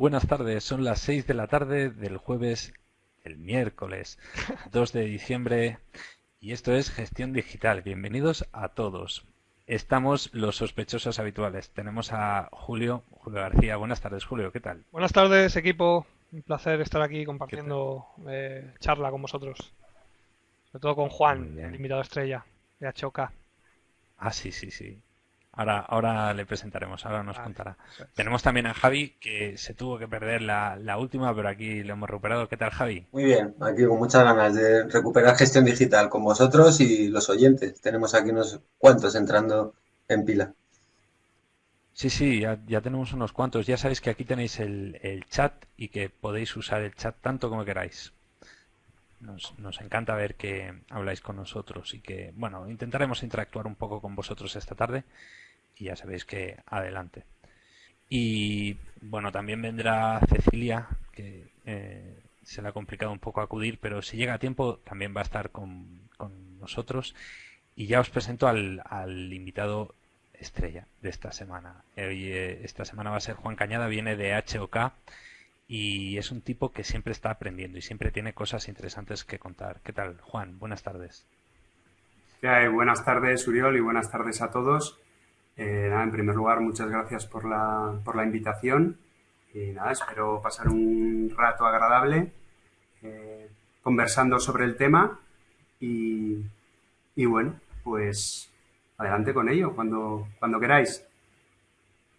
Buenas tardes, son las 6 de la tarde del jueves, el miércoles 2 de diciembre y esto es Gestión Digital. Bienvenidos a todos. Estamos los sospechosos habituales. Tenemos a Julio, Julio García. Buenas tardes, Julio, ¿qué tal? Buenas tardes, equipo. Un placer estar aquí compartiendo eh, charla con vosotros. Sobre todo con Juan, el invitado estrella de Achoca. Ah, sí, sí, sí. Ahora, ahora le presentaremos, ahora nos contará. Tenemos también a Javi, que se tuvo que perder la, última, pero aquí lo hemos recuperado. ¿Qué tal, Javi? Muy bien, aquí con muchas ganas de recuperar gestión digital con vosotros y los oyentes. Tenemos aquí unos cuantos entrando en pila. Sí, sí, ya, tenemos unos cuantos. Ya sabéis que aquí tenéis el, el, chat y que podéis usar el chat tanto como queráis. Nos, nos, encanta ver que habláis con nosotros y que, bueno, intentaremos interactuar un poco con vosotros esta tarde y ya sabéis que adelante. Y bueno, también vendrá Cecilia, que eh, se le ha complicado un poco acudir, pero si llega a tiempo también va a estar con, nosotros. Y ya os presento al, al, invitado estrella de esta semana. Eh, esta semana va a ser Juan Cañada, viene de HOK y es un tipo que siempre está aprendiendo y siempre tiene cosas interesantes que contar. ¿Qué tal, Juan? Buenas tardes. buenas tardes, Uriol, y buenas tardes a todos. Eh, en primer lugar, muchas gracias por la, por la invitación y nada, espero pasar un rato agradable eh, conversando sobre el tema y, y, bueno, pues adelante con ello, cuando, cuando queráis.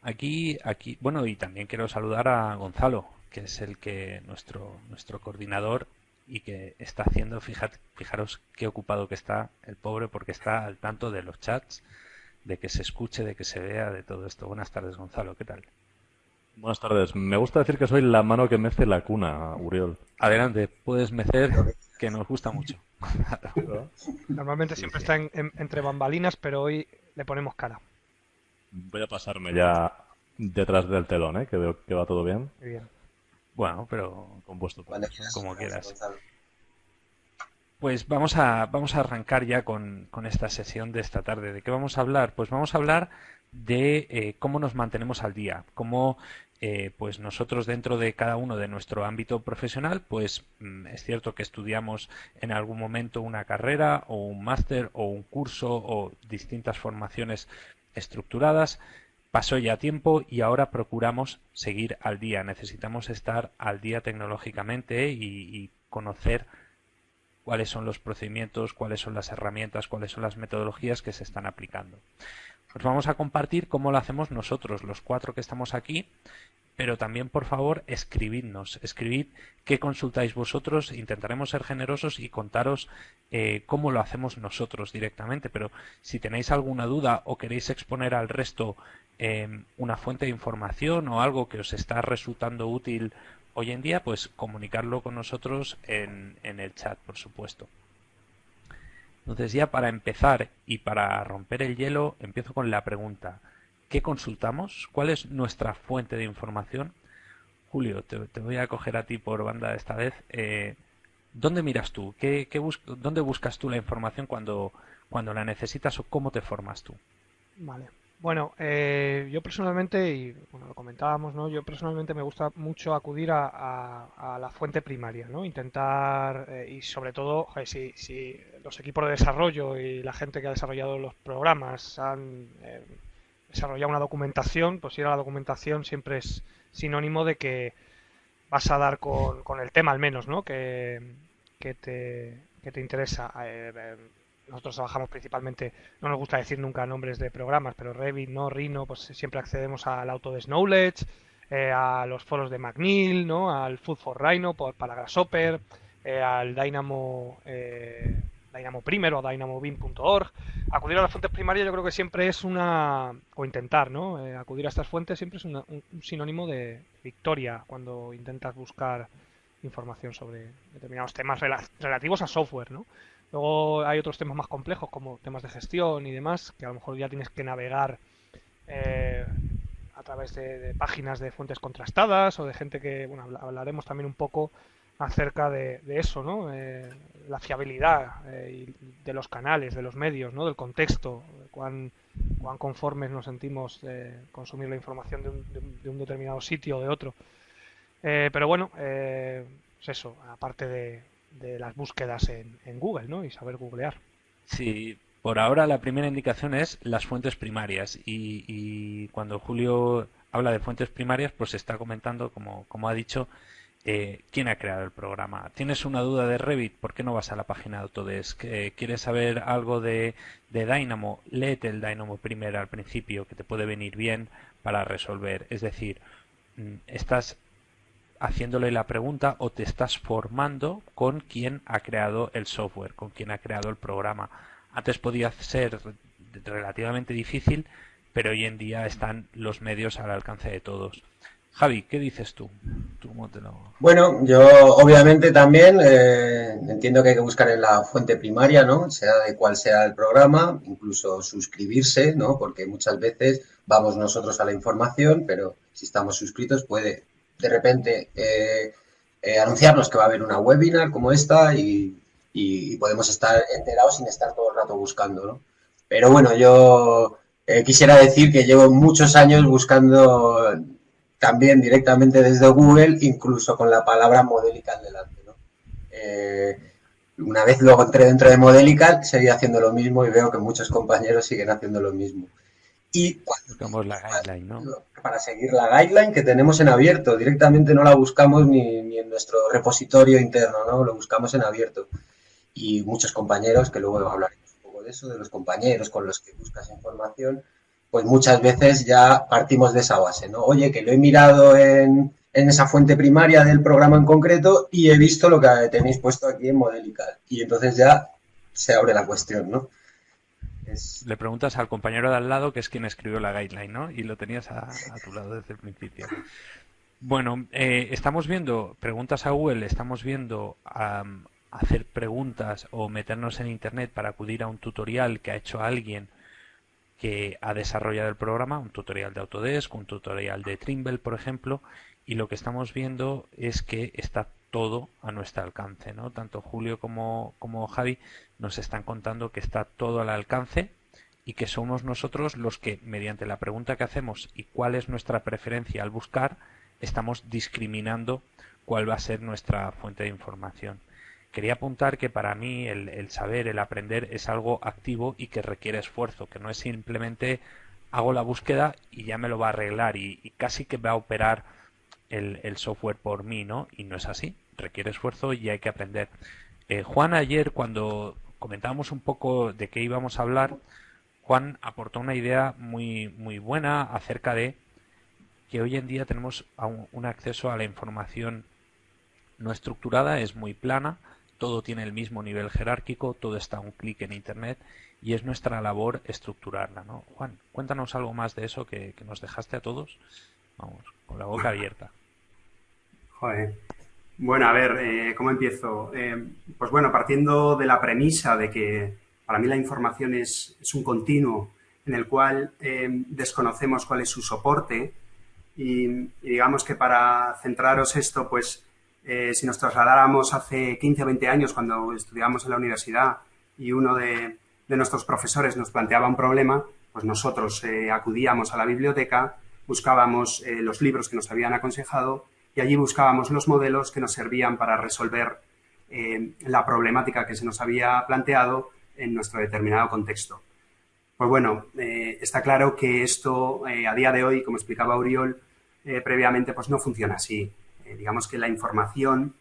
Aquí, aquí, bueno, y también quiero saludar a Gonzalo, que es el que nuestro, nuestro coordinador y que está haciendo, fijaros qué ocupado que está el pobre porque está al tanto de los chats de que se escuche, de que se vea, de todo esto. Buenas tardes, Gonzalo, ¿qué tal? Buenas tardes. Me gusta decir que soy la mano que mece la cuna, Uriol. Adelante, puedes mecer, que nos gusta mucho. Normalmente siempre está entre bambalinas, pero hoy le ponemos cara. Voy a pasarme ya detrás del telón, ¿eh? que veo que va todo bien. Muy bien. Bueno, pero con vuestro como quieras. Pues vamos a, vamos a arrancar ya con, esta sesión de esta tarde. ¿De qué vamos a hablar? Pues vamos a hablar de eh, cómo nos mantenemos al día, cómo eh, pues nosotros dentro de cada uno de nuestro ámbito profesional, pues mm, es cierto que estudiamos en algún momento una carrera o un máster o un curso o distintas formaciones estructuradas. Pasó ya tiempo y ahora procuramos seguir al día. Necesitamos estar al día tecnológicamente y conocer cuáles son los procedimientos, cuáles son las herramientas, cuáles son las metodologías que se están aplicando. Os vamos a compartir cómo lo hacemos nosotros, los cuatro que estamos aquí, pero también, por favor, escribidnos, escribid qué consultáis vosotros, intentaremos ser generosos y contaros eh, cómo lo hacemos nosotros directamente, pero si tenéis alguna duda o queréis exponer al resto eh, una fuente de información o algo que os está resultando útil hoy en día, pues comunicarlo con nosotros en, en el chat, por supuesto. Entonces ya para empezar y para romper el hielo, empiezo con la pregunta. ¿Qué consultamos? ¿Cuál es nuestra fuente de información? Julio, te, voy a coger a ti por banda esta vez. Eh, ¿Dónde miras tú? ¿Qué, qué ¿Dónde buscas tú la información cuando, cuando la necesitas o cómo te formas tú? Vale. Bueno, eh, yo personalmente, y bueno, lo comentábamos, ¿no? Yo personalmente me gusta mucho acudir a, la fuente primaria, ¿no? Intentar, eh, y sobre todo, si, si, los equipos de desarrollo y la gente que ha desarrollado los programas han eh, desarrollado una documentación, pues ir a la documentación siempre es sinónimo de que vas a dar con, con el tema al menos, ¿no? Que, que, te, que te interesa nosotros trabajamos principalmente, no nos gusta decir nunca nombres de programas, pero Revit, no, Rhino, pues siempre accedemos al Autodesk Knowledge, eh, a los foros de McNeil, ¿no? al Food for Rhino por, para Grasshopper, eh, al Dynamo, eh, Dynamo Primer o DynamoBeam.org. Acudir a las fuentes primarias yo creo que siempre es una, o intentar, ¿no? acudir a estas fuentes siempre es un, sinónimo de victoria cuando intentas buscar información sobre determinados temas relativos a software, ¿no? Luego hay otros temas más complejos como temas de gestión y demás, que a lo mejor ya tienes que navegar eh, a través de, páginas de fuentes contrastadas o de gente que, bueno, hablaremos también un poco acerca de, eso, ¿no? Eh, la fiabilidad eh, de los canales, de los medios, ¿no? Del contexto, cuán, cuán conformes nos sentimos de consumir la información de un, de un determinado sitio o de otro. pero bueno, pues eso, aparte de, las búsquedas en, en, Google, ¿no? Y saber googlear. Sí, por ahora la primera indicación es las fuentes primarias y, cuando Julio habla de fuentes primarias, pues está comentando, como, como ha dicho, eh, quién ha creado el programa. ¿Tienes una duda de Revit? ¿Por qué no vas a la página de Autodesk? Eh, ¿Quieres saber algo de, de Dynamo? Léete el Dynamo primero al principio, que te puede venir bien para resolver. Es decir, mm, estás haciéndole la pregunta o te estás formando con quien ha creado el software, con quien ha creado el programa. Antes podía ser relativamente difícil, pero hoy en día están los medios al alcance de todos. Javi, ¿qué dices tú? Bueno, yo obviamente también eh, entiendo que hay que buscar en la fuente primaria, ¿no? Sea de cuál sea el programa, incluso suscribirse, ¿no? Porque muchas veces vamos nosotros a la información, pero si estamos suscritos puede de repente eh, eh, anunciarnos que va a haber una webinar como esta y podemos estar enterados sin estar todo el rato buscando, ¿no? Pero bueno, yo eh, quisiera decir que llevo muchos años buscando también directamente desde Google, incluso con la palabra Modelical delante, ¿no? Una vez luego entré dentro de Modelical, seguí haciendo lo mismo y veo que muchos compañeros siguen haciendo lo mismo. Y buscamos la guideline, ¿no? Para seguir la guideline que tenemos en abierto, directamente no la buscamos ni, ni en nuestro repositorio interno, ¿no? Lo buscamos en abierto y muchos compañeros, que luego hablaremos un poco de eso, de los compañeros con los que buscas información, pues muchas veces ya partimos de esa base, ¿no? Oye, que lo he mirado en, en esa fuente primaria del programa en concreto y he visto lo que tenéis puesto aquí en Modelical. Y entonces ya se abre la cuestión, ¿no? Le preguntas al compañero de al lado, que es quien escribió la guideline, ¿no? Y lo tenías a, tu lado desde el principio. Bueno, eh, estamos viendo preguntas a Google, estamos viendo hacer preguntas o meternos en internet para acudir a un tutorial que ha hecho alguien que ha desarrollado el programa, un tutorial de Autodesk, un tutorial de Trimble, por ejemplo, y lo que estamos viendo es que está todo a nuestro alcance, ¿no? Tanto Julio como, como Javi nos están contando que está todo al alcance y que somos nosotros los que, mediante la pregunta que hacemos y cuál es nuestra preferencia al buscar, estamos discriminando cuál va a ser nuestra fuente de información quería apuntar que para mí el, saber, el aprender es algo activo y que requiere esfuerzo, que no es simplemente hago la búsqueda y ya me lo va a arreglar y, casi que va a operar el, software por mí, ¿no? Y no es así, requiere esfuerzo y hay que aprender. Eh, Juan ayer cuando comentábamos un poco de qué íbamos a hablar, Juan aportó una idea muy, muy buena acerca de que hoy en día tenemos un acceso a la información no estructurada, es muy plana, todo tiene el mismo nivel jerárquico, todo está a un clic en Internet y es nuestra labor estructurarla. ¿no? Juan, cuéntanos algo más de eso que, nos dejaste a todos, vamos, con la boca abierta. Joder. Bueno, a ver, eh, ¿cómo empiezo? Eh, pues bueno, partiendo de la premisa de que para mí la información es, un continuo en el cual eh, desconocemos cuál es su soporte y, digamos que para centraros esto, pues eh, si nos trasladáramos hace 15 o 20 años cuando estudiábamos en la universidad y uno de, nuestros profesores nos planteaba un problema, pues nosotros acudíamos a la biblioteca, buscábamos los libros que nos habían aconsejado y allí buscábamos los modelos que nos servían para resolver la problemática que se nos había planteado en nuestro determinado contexto. Pues bueno, está claro que esto a día de hoy, como explicaba Uriol previamente, pues no funciona así. Eh, digamos que la información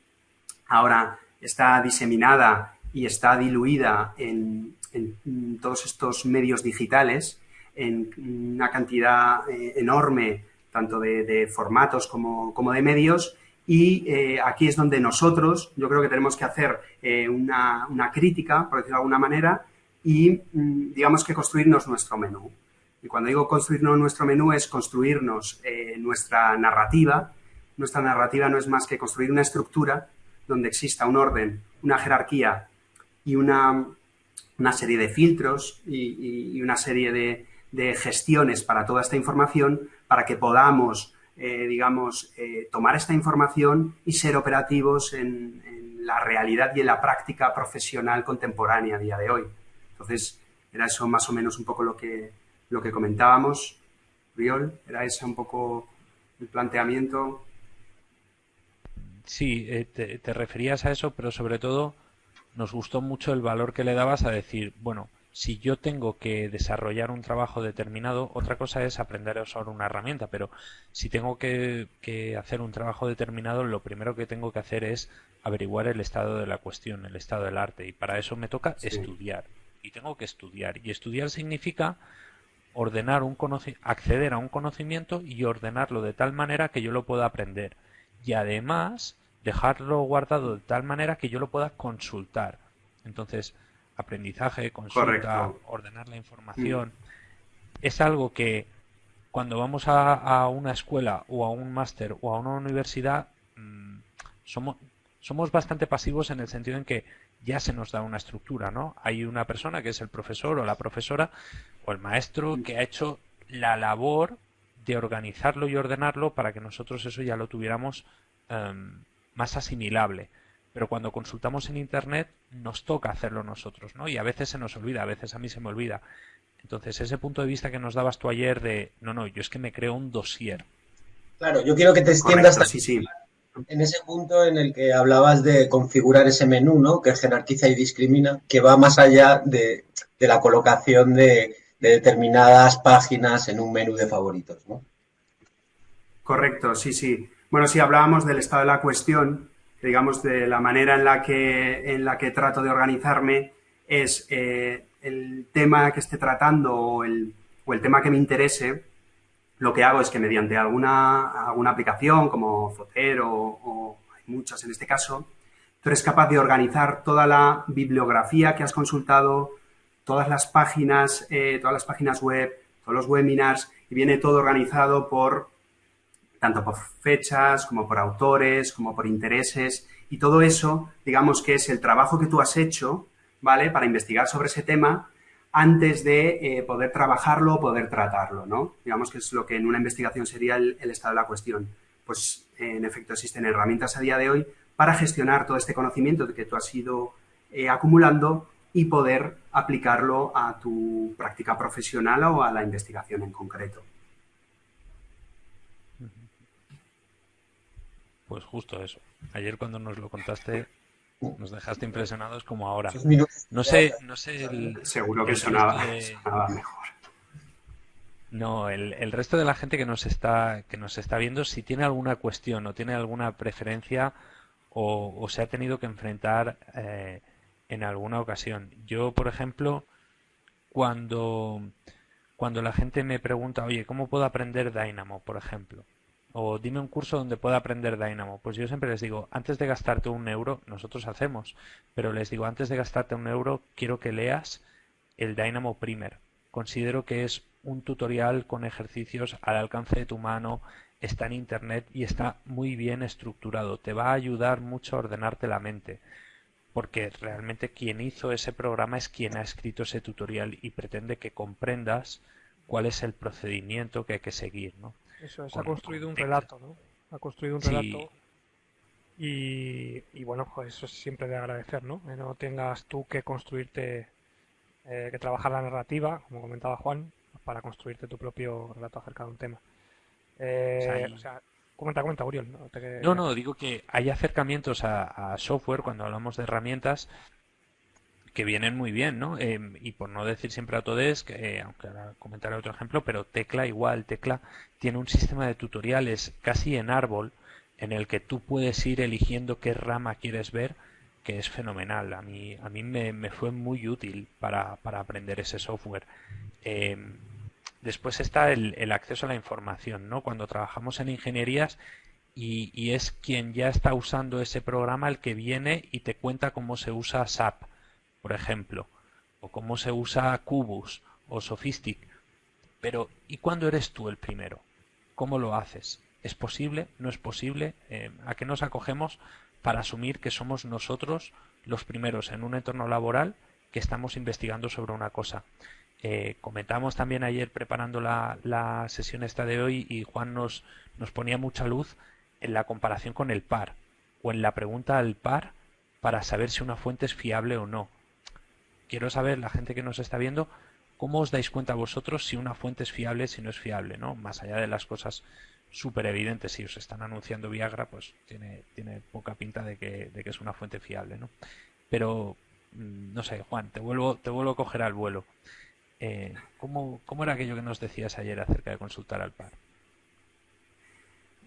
ahora está diseminada y está diluida en, todos estos medios digitales, en una cantidad eh, enorme tanto de, formatos como, de medios, y eh, aquí es donde nosotros, yo creo que tenemos que hacer una, una, crítica, por decirlo de alguna manera, y mm, digamos que construirnos nuestro menú. Y cuando digo construirnos nuestro menú es construirnos nuestra narrativa, nuestra narrativa no es más que construir una estructura donde exista un orden, una jerarquía y una, una serie de filtros y, una serie de, gestiones para toda esta información para que podamos, eh, digamos, eh, tomar esta información y ser operativos en, la realidad y en la práctica profesional contemporánea a día de hoy. Entonces, era eso más o menos un poco lo que, lo que comentábamos. Riol, era ese un poco el planteamiento. sí, eh, te, referías a eso, pero sobre todo nos gustó mucho el valor que le dabas a decir, bueno, si yo tengo que desarrollar un trabajo determinado, otra cosa es aprender a usar una herramienta, pero si tengo que, hacer un trabajo determinado, lo primero que tengo que hacer es averiguar el estado de la cuestión, el estado del arte, y para eso me toca estudiar. Y tengo que estudiar. Y estudiar significa ordenar un acceder a un conocimiento y ordenarlo de tal manera que yo lo pueda aprender. Y además dejarlo guardado de tal manera que yo lo pueda consultar. Entonces, aprendizaje, consulta, ordenar la información, mm. es algo que cuando vamos a, una escuela o a un máster o a una universidad mm, somos, somos bastante pasivos en el sentido en que ya se nos da una estructura, ¿no? Hay una persona que es el profesor o la profesora o el maestro que ha hecho la labor de organizarlo y ordenarlo para que nosotros eso ya lo tuviéramos em, más asimilable. Pero cuando consultamos en Internet nos toca hacerlo nosotros, ¿no? Y a veces se nos olvida, a veces a mí se me olvida. Entonces, ese punto de vista que nos dabas tú ayer de, no, no, yo es que me creo un dossier. Claro, yo quiero que te extiendas en ese punto en el que hablabas de configurar ese menú, ¿no? Que jerarquiza y discrimina, que va más allá de, la colocación de, de, determinadas páginas en un menú de favoritos, ¿no? Correcto, sí, sí. Bueno, si hablábamos del estado de la cuestión, digamos, de la manera en la que, en la que trato de organizarme es eh, el tema que esté tratando o el, o el, tema que me interese, lo que hago es que mediante alguna, alguna aplicación como Zotero o, hay muchas en este caso, tú eres capaz de organizar toda la bibliografía que has consultado, todas las páginas, eh, todas las páginas web, todos los webinars, y viene todo organizado por tanto por fechas como por autores, como por intereses, y todo eso, digamos que es el trabajo que tú has hecho, ¿vale? Para investigar sobre ese tema antes de eh, poder trabajarlo o poder tratarlo, ¿no? Digamos que es lo que en una investigación sería el, estado de la cuestión. Pues, en efecto, existen herramientas a día de hoy para gestionar todo este conocimiento que tú has ido eh, acumulando y poder aplicarlo a tu práctica profesional o a la investigación en concreto. Pues justo eso. Ayer cuando nos lo contaste nos dejaste impresionados como ahora. No sé, no sé seguro que sonaba, mejor. No, el, resto de la gente que nos está que nos está viendo si tiene alguna cuestión o tiene alguna preferencia o, se ha tenido que enfrentar eh, en alguna ocasión. Yo, por ejemplo, cuando cuando la gente me pregunta, oye, ¿cómo puedo aprender Dynamo, por ejemplo? O dime un curso donde pueda aprender Dynamo. Pues yo siempre les digo, antes de gastarte un euro, nosotros hacemos, pero les digo, antes de gastarte un euro, quiero que leas el Dynamo Primer. Considero que es un tutorial con ejercicios al alcance de tu mano, está en internet y está muy bien estructurado. Te va a ayudar mucho a ordenarte la mente, porque realmente quien hizo ese programa es quien ha escrito ese tutorial y pretende que comprendas cuál es el procedimiento que hay que seguir, ¿no? Eso es, ha construido un relato, ¿no? Ha construido un relato. Y, bueno, pues eso es siempre de agradecer, ¿no? Que no tengas tú que construirte, eh, que trabajar la narrativa, como comentaba Juan, para construirte tu propio relato acerca de un tema. Eh, o sea, comenta, comenta, Uriol. ¿no? no, digo que hay acercamientos a, software cuando hablamos de herramientas que vienen muy bien, ¿no? Em, y por no decir siempre Autodesk, eh, aunque ahora comentaré otro ejemplo, pero Tecla igual, Tecla tiene un sistema de tutoriales casi en árbol en el que tú puedes ir eligiendo qué rama quieres ver, que es fenomenal. A mí, a mí me, fue muy útil para, para aprender ese software. Em, después está el, el, acceso a la información, ¿no? Cuando trabajamos en ingenierías y, y es quien ya está usando ese programa el que viene y te cuenta cómo se usa SAP por ejemplo, o cómo se usa Cubus o Sophistic. Pero, ¿y cuándo eres tú el primero? ¿Cómo lo haces? ¿Es posible? ¿No es posible? Eh, ¿A qué nos acogemos para asumir que somos nosotros los primeros en un entorno laboral que estamos investigando sobre una cosa? Eh, comentamos también ayer preparando la, la, sesión esta de hoy y Juan nos, nos ponía mucha luz en la comparación con el par o en la pregunta al par para saber si una fuente es fiable o no quiero saber, la gente que nos está viendo, cómo os dais cuenta vosotros si una fuente es fiable, si no es fiable, ¿no? Más allá de las cosas súper evidente. Si os están anunciando Viagra, pues tiene, tiene poca pinta de que, de que es una fuente fiable, ¿no? Pero, mm, no sé, Juan, te vuelvo, te vuelvo a coger al vuelo. Eh, ¿cómo, ¿Cómo era aquello que nos decías ayer acerca de consultar al par?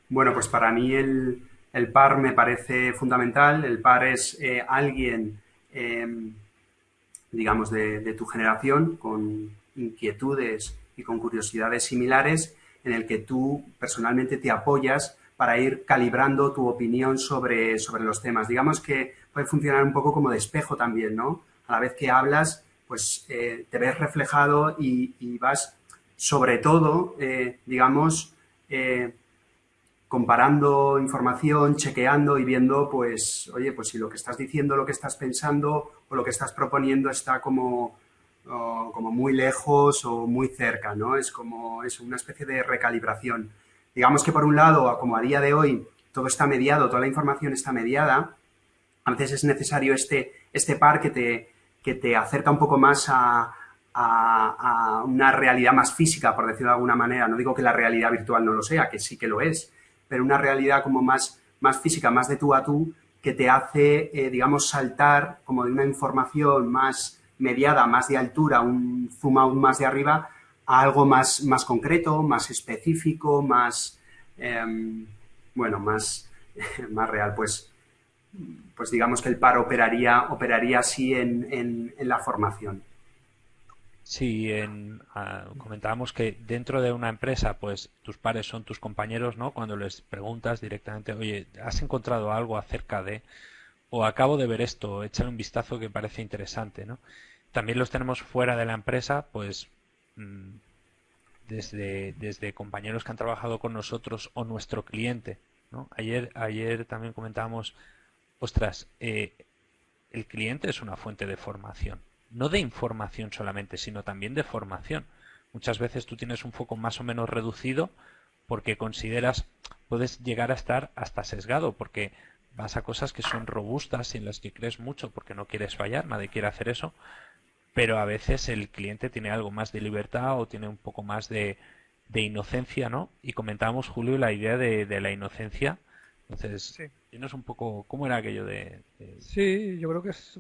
Bueno, pues para mí el, el par me parece fundamental. El par es eh, alguien, em, digamos, de, tu generación, con inquietudes y con curiosidades similares, en el que tú personalmente te apoyas para ir calibrando tu opinión sobre, sobre los temas. Digamos que puede funcionar un poco como de espejo también, ¿no? A la vez que hablas, pues eh, te ves reflejado y, vas, sobre todo, eh, digamos, comparando información, chequeando y viendo, pues, oye, pues si lo que estás diciendo, lo que estás pensando o lo que estás proponiendo está como, como muy lejos o muy cerca, ¿no? Es como es una especie de recalibración. Digamos que por un lado, como a día de hoy, todo está mediado, toda la información está mediada, a veces es necesario este, este par que te, que te acerca un poco más a, a, a, una realidad más física, por decirlo de alguna manera. No digo que la realidad virtual no lo sea, que sí que lo es, pero una realidad como más, más física, más de tú a tú, que te hace, eh, digamos, saltar como de una información más mediada, más de altura, un zoom aún más de arriba, a algo más, más concreto, más específico, más, em, bueno, más, más real. Pues, pues digamos que el par operaría, operaría así en, en la formación. Sí, ah, comentábamos que dentro de una empresa, pues tus pares son tus compañeros, ¿no? Cuando les preguntas directamente, oye, ¿has encontrado algo acerca de, o acabo de ver esto, échale un vistazo que parece interesante, ¿no? También los tenemos fuera de la empresa, pues mm, desde, desde compañeros que han trabajado con nosotros o nuestro cliente, ¿no? Ayer, ayer también comentábamos, ostras, eh, el cliente es una fuente de formación no de información solamente, sino también de formación. Muchas veces tú tienes un foco más o menos reducido porque consideras, puedes llegar a estar hasta sesgado, porque vas a cosas que son robustas y en las que crees mucho porque no quieres fallar, nadie quiere hacer eso, pero a veces el cliente tiene algo más de libertad o tiene un poco más de, de inocencia, ¿no? Y comentábamos, Julio, la idea de, de la inocencia. Entonces, sí. un poco cómo era aquello de, de... Sí, yo creo que es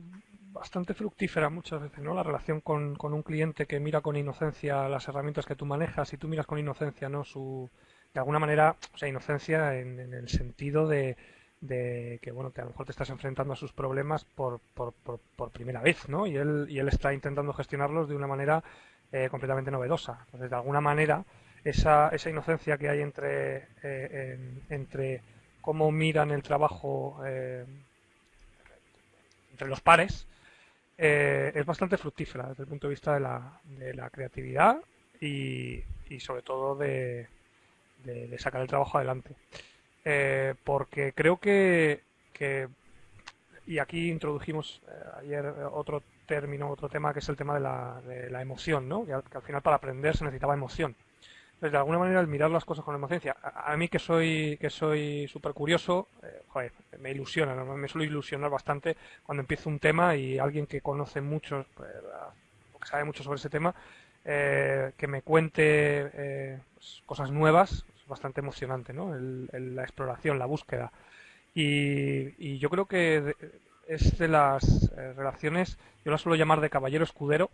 bastante fructífera muchas veces, ¿no? La relación con, con, un cliente que mira con inocencia las herramientas que tú manejas y tú miras con inocencia, ¿no? Su, de alguna manera, o sea, inocencia en, el sentido de, de, que, bueno, que a lo mejor te estás enfrentando a sus problemas por, por, por, por primera vez, ¿no? Y él, y él está intentando gestionarlos de una manera eh, completamente novedosa. Entonces, de alguna manera, esa, esa inocencia que hay entre, eh, en, entre cómo miran el trabajo eh, entre los pares eh, es bastante fructífera desde el punto de vista de la, de la creatividad y, y, sobre todo de, de, sacar el trabajo adelante. Eh, porque creo que, que, y aquí introdujimos eh, ayer otro término, otro tema que es el tema de la, la emoción, ¿no? Que al final para aprender se necesitaba emoción. De alguna manera, el mirar las cosas con emoción, a, mí que soy que soy súper curioso, eh, joder, me ilusiona, me suelo ilusionar bastante cuando empiezo un tema y alguien que conoce mucho, pues, que sabe mucho sobre ese tema, eh, que me cuente eh, pues, cosas nuevas, es bastante emocionante, ¿no? El, la exploración, la búsqueda. Y, y yo creo que es de las eh, relaciones, yo las suelo llamar de caballero escudero,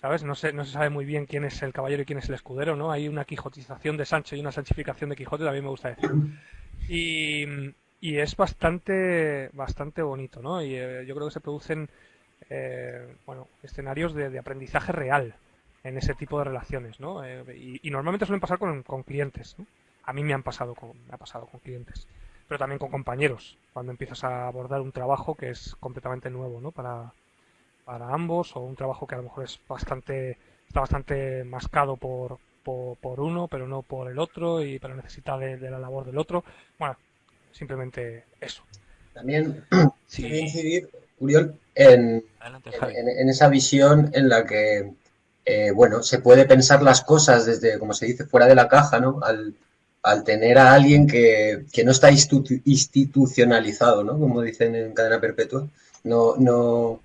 ¿sabes? No se, no se sabe muy bien quién es el caballero y quién es el escudero, ¿no? Hay una quijotización de Sancho y una sanchificación de Quijote, también me gusta decir. Y, y es bastante, bastante bonito, ¿no? Y eh, yo creo que se producen, eh, bueno, escenarios de, de, aprendizaje real en ese tipo de relaciones, ¿no? Eh, y, y, normalmente suelen pasar con, con clientes, ¿no? A mí me han pasado con, me ha pasado con clientes, pero también con compañeros, cuando empiezas a abordar un trabajo que es completamente nuevo, ¿no? Para, para ambos o un trabajo que a lo mejor es bastante está bastante mascado por, por, por uno pero no por el otro y pero necesita de, de, la labor del otro. Bueno simplemente eso. También sí. quería incidir Uriol en, Adelante, en, en, esa visión en la que eh, bueno se puede pensar las cosas desde como se dice fuera de la caja no al, al tener a alguien que, que no está institucionalizado no como dicen en cadena perpetua. No no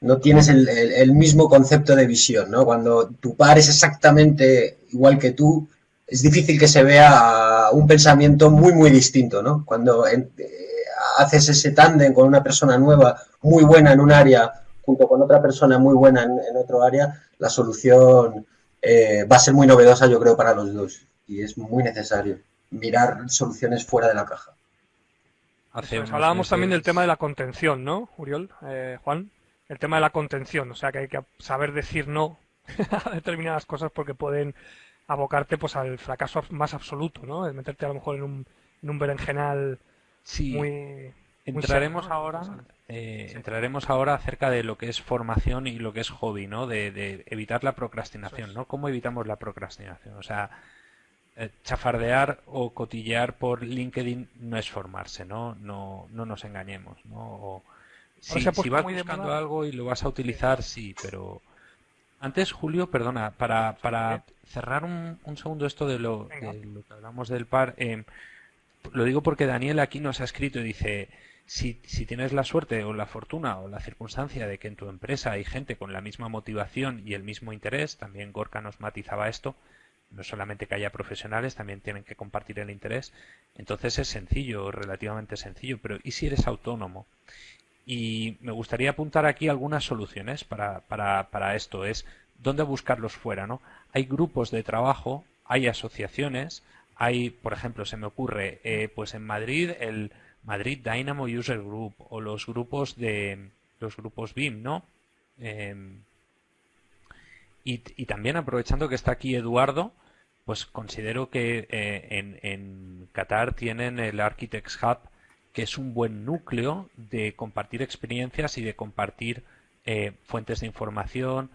no tienes el, el, el, mismo concepto de visión, ¿no? Cuando tu par es exactamente igual que tú, es difícil que se vea un pensamiento muy, muy distinto, ¿no? Cuando eh, haces ese tándem con una persona nueva, muy buena en un área, junto con otra persona muy buena en, otro área, la solución eh, va a ser muy novedosa, yo creo, para los dos. Y es muy necesario mirar soluciones fuera de la caja. hablábamos también del tema de la contención, ¿no, Uriol? Eh, Juan, el tema de la contención, o sea que hay que saber decir no a determinadas cosas porque pueden abocarte pues al fracaso más absoluto, ¿no? De meterte a lo mejor en un, en un berenjenal sí. muy... Entraremos ahora, eh, entraremos ahora acerca de lo que es formación y lo que es hobby, ¿no? De, evitar la procrastinación, ¿no? ¿Cómo evitamos la procrastinación? O sea, eh, chafardear o cotillear por LinkedIn no es formarse, ¿no? No, no nos engañemos, ¿no? Si, si vas buscando algo y lo vas a utilizar, sí, pero antes, Julio, perdona, para, para cerrar un, un, segundo esto de lo, de lo, que hablamos del par, eh, lo digo porque Daniel aquí nos ha escrito y dice, si, si, tienes la suerte o la fortuna o la circunstancia de que en tu empresa hay gente con la misma motivación y el mismo interés, también Gorka nos matizaba esto, no solamente que haya profesionales, también tienen que compartir el interés, entonces es sencillo, relativamente sencillo, pero ¿y si eres autónomo? Y me gustaría apuntar aquí algunas soluciones para, para, para esto. Es dónde buscarlos fuera, ¿no? Hay grupos de trabajo, hay asociaciones, hay, por ejemplo, se me ocurre, eh, pues en Madrid el Madrid Dynamo User Group o los grupos de los grupos BIM, ¿no? Em, y, y, también aprovechando que está aquí Eduardo, pues considero que eh, en, en Qatar tienen el Architects Hub que es un buen núcleo de compartir experiencias y de compartir eh, fuentes de información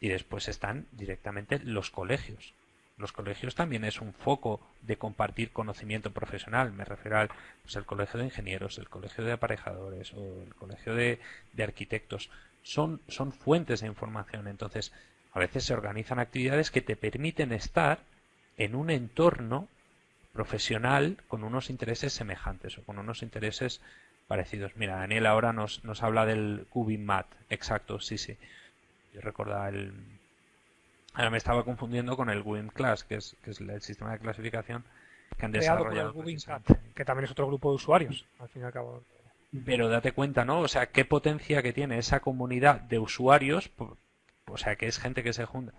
y después están directamente los colegios. Los colegios también es un foco de compartir conocimiento profesional. Me refiero al pues, el colegio de ingenieros, el colegio de aparejadores o el colegio de, de arquitectos. Son, son fuentes de información. Entonces, a veces se organizan actividades que te permiten estar en un entorno profesional con unos intereses semejantes o con unos intereses parecidos. Mira, Daniel ahora nos, nos habla del Mat, exacto, sí, sí. Yo recordaba el... Ahora me estaba confundiendo con el Cubin Class, que es, que es el sistema de clasificación que han desarrollado. que también es otro grupo de usuarios, al fin y al cabo. Pero date cuenta, ¿no? O sea, qué potencia que tiene esa comunidad de usuarios, o sea, que es gente que se junta.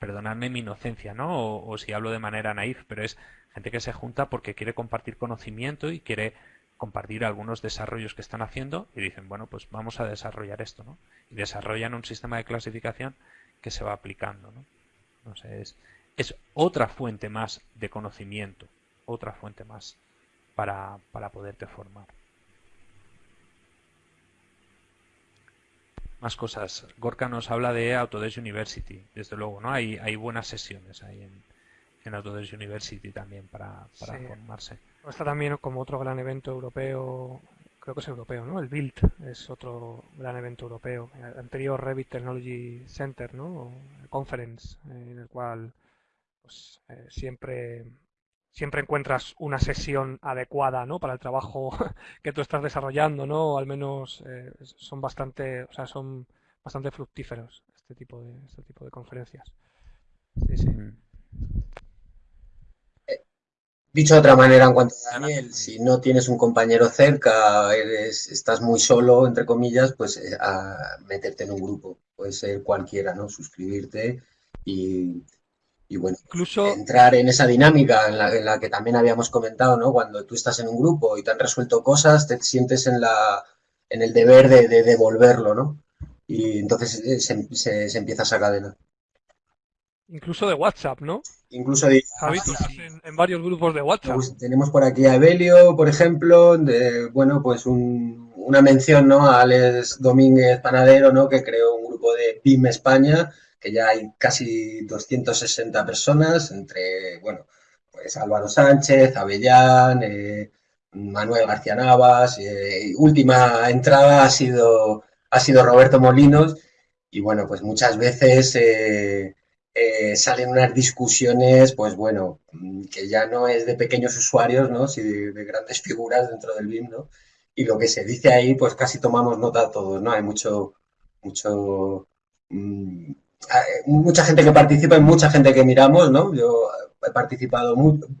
Perdonadme mi inocencia, ¿no? O, o si hablo de manera naif, pero es gente que se junta porque quiere compartir conocimiento y quiere compartir algunos desarrollos que están haciendo y dicen, bueno, pues vamos a desarrollar esto, ¿no? Y desarrollan un sistema de clasificación que se va aplicando, ¿no? No sé, es, es otra fuente más de conocimiento, otra fuente más para, para poderte formar. Más cosas. Gorka nos habla de Autodesk University, desde luego, ¿no? Hay, hay buenas sesiones ahí en, en Autodesk University también para, para formarse. Está también como otro gran evento europeo, creo que es europeo, ¿no? El Build es otro gran evento europeo. El anterior Revit Technology Center, ¿no? Conference, en el cual pues, eh, siempre siempre encuentras una sesión adecuada ¿no? para el trabajo que tú estás desarrollando, ¿no? O al menos eh, son bastante, o sea, son bastante fructíferos este tipo de este tipo de conferencias. Sí, sí. Dicho de otra manera, en cuanto a Daniel, si no tienes un compañero cerca, eres, estás muy solo, entre comillas, pues eh, a meterte en un grupo. Puede ser cualquiera, ¿no? Suscribirte y, bueno, Incluso... entrar en esa dinámica en la, que también habíamos comentado, ¿no? Cuando tú estás en un grupo y te han resuelto cosas, te sientes en, la, en el deber de, devolverlo, ¿no? Y entonces eh, se, se empieza esa cadena. Incluso de WhatsApp, ¿no? Incluso de... en, varios grupos de WhatsApp. Pues tenemos por aquí a Evelio, por ejemplo, de, bueno, pues una mención, ¿no? A Alex Domínguez Panadero, ¿no? Que creó un grupo de PIM España, que ya hay casi 260 personas, entre, bueno, pues Álvaro Sánchez, Avellán, eh, Manuel García Navas, eh, última entrada ha sido, ha sido Roberto Molinos, y bueno, pues muchas veces... Eh, eh, salen unas discusiones, pues bueno, que ya no es de pequeños usuarios, ¿no? sino de, grandes figuras dentro del BIM, ¿no? Y lo que se dice ahí, pues casi tomamos nota todos, ¿no? Hay mucho, mucho, mm, mucha gente que participa y mucha gente que miramos, ¿no? Yo he participado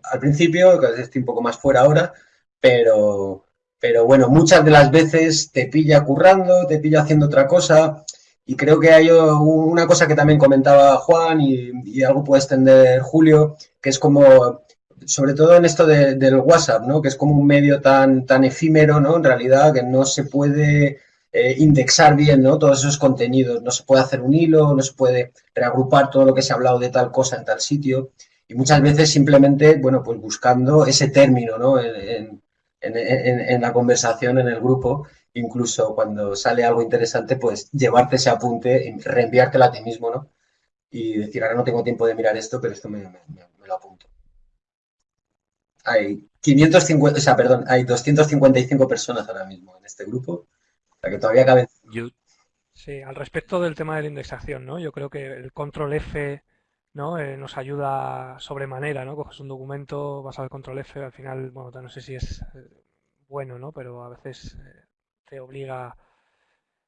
al principio, estoy un poco más fuera ahora, pero, pero bueno, muchas de las veces te pilla currando, te pilla haciendo otra cosa. Y creo que hay una cosa que también comentaba Juan y, algo puede extender Julio, que es como, sobre todo en esto del WhatsApp, ¿no? Que es como un medio tan, tan efímero, ¿no? En realidad, que no se puede eh, indexar bien, ¿no? Todos esos contenidos. No se puede hacer un hilo, no se puede reagrupar todo lo que se ha hablado de tal cosa en tal sitio. Y muchas veces simplemente, bueno, pues buscando ese término, ¿no? En la conversación, en el grupo, incluso cuando sale algo interesante, pues llevarte ese apunte, reenviártelo a ti mismo, ¿no? Y decir, ahora no tengo tiempo de mirar esto, pero esto me, lo apunto. Hay 550, o sea, perdón, hay 255 personas ahora mismo en este grupo, o sea que todavía caben. Sí, al respecto del tema de la indexación, ¿no? Yo creo que el control F, ¿no? Eh, nos ayuda sobremanera, ¿no? Coges un documento, vas al control F, al final, bueno, no sé si es eh, bueno, ¿no? Pero a veces eh, te obliga...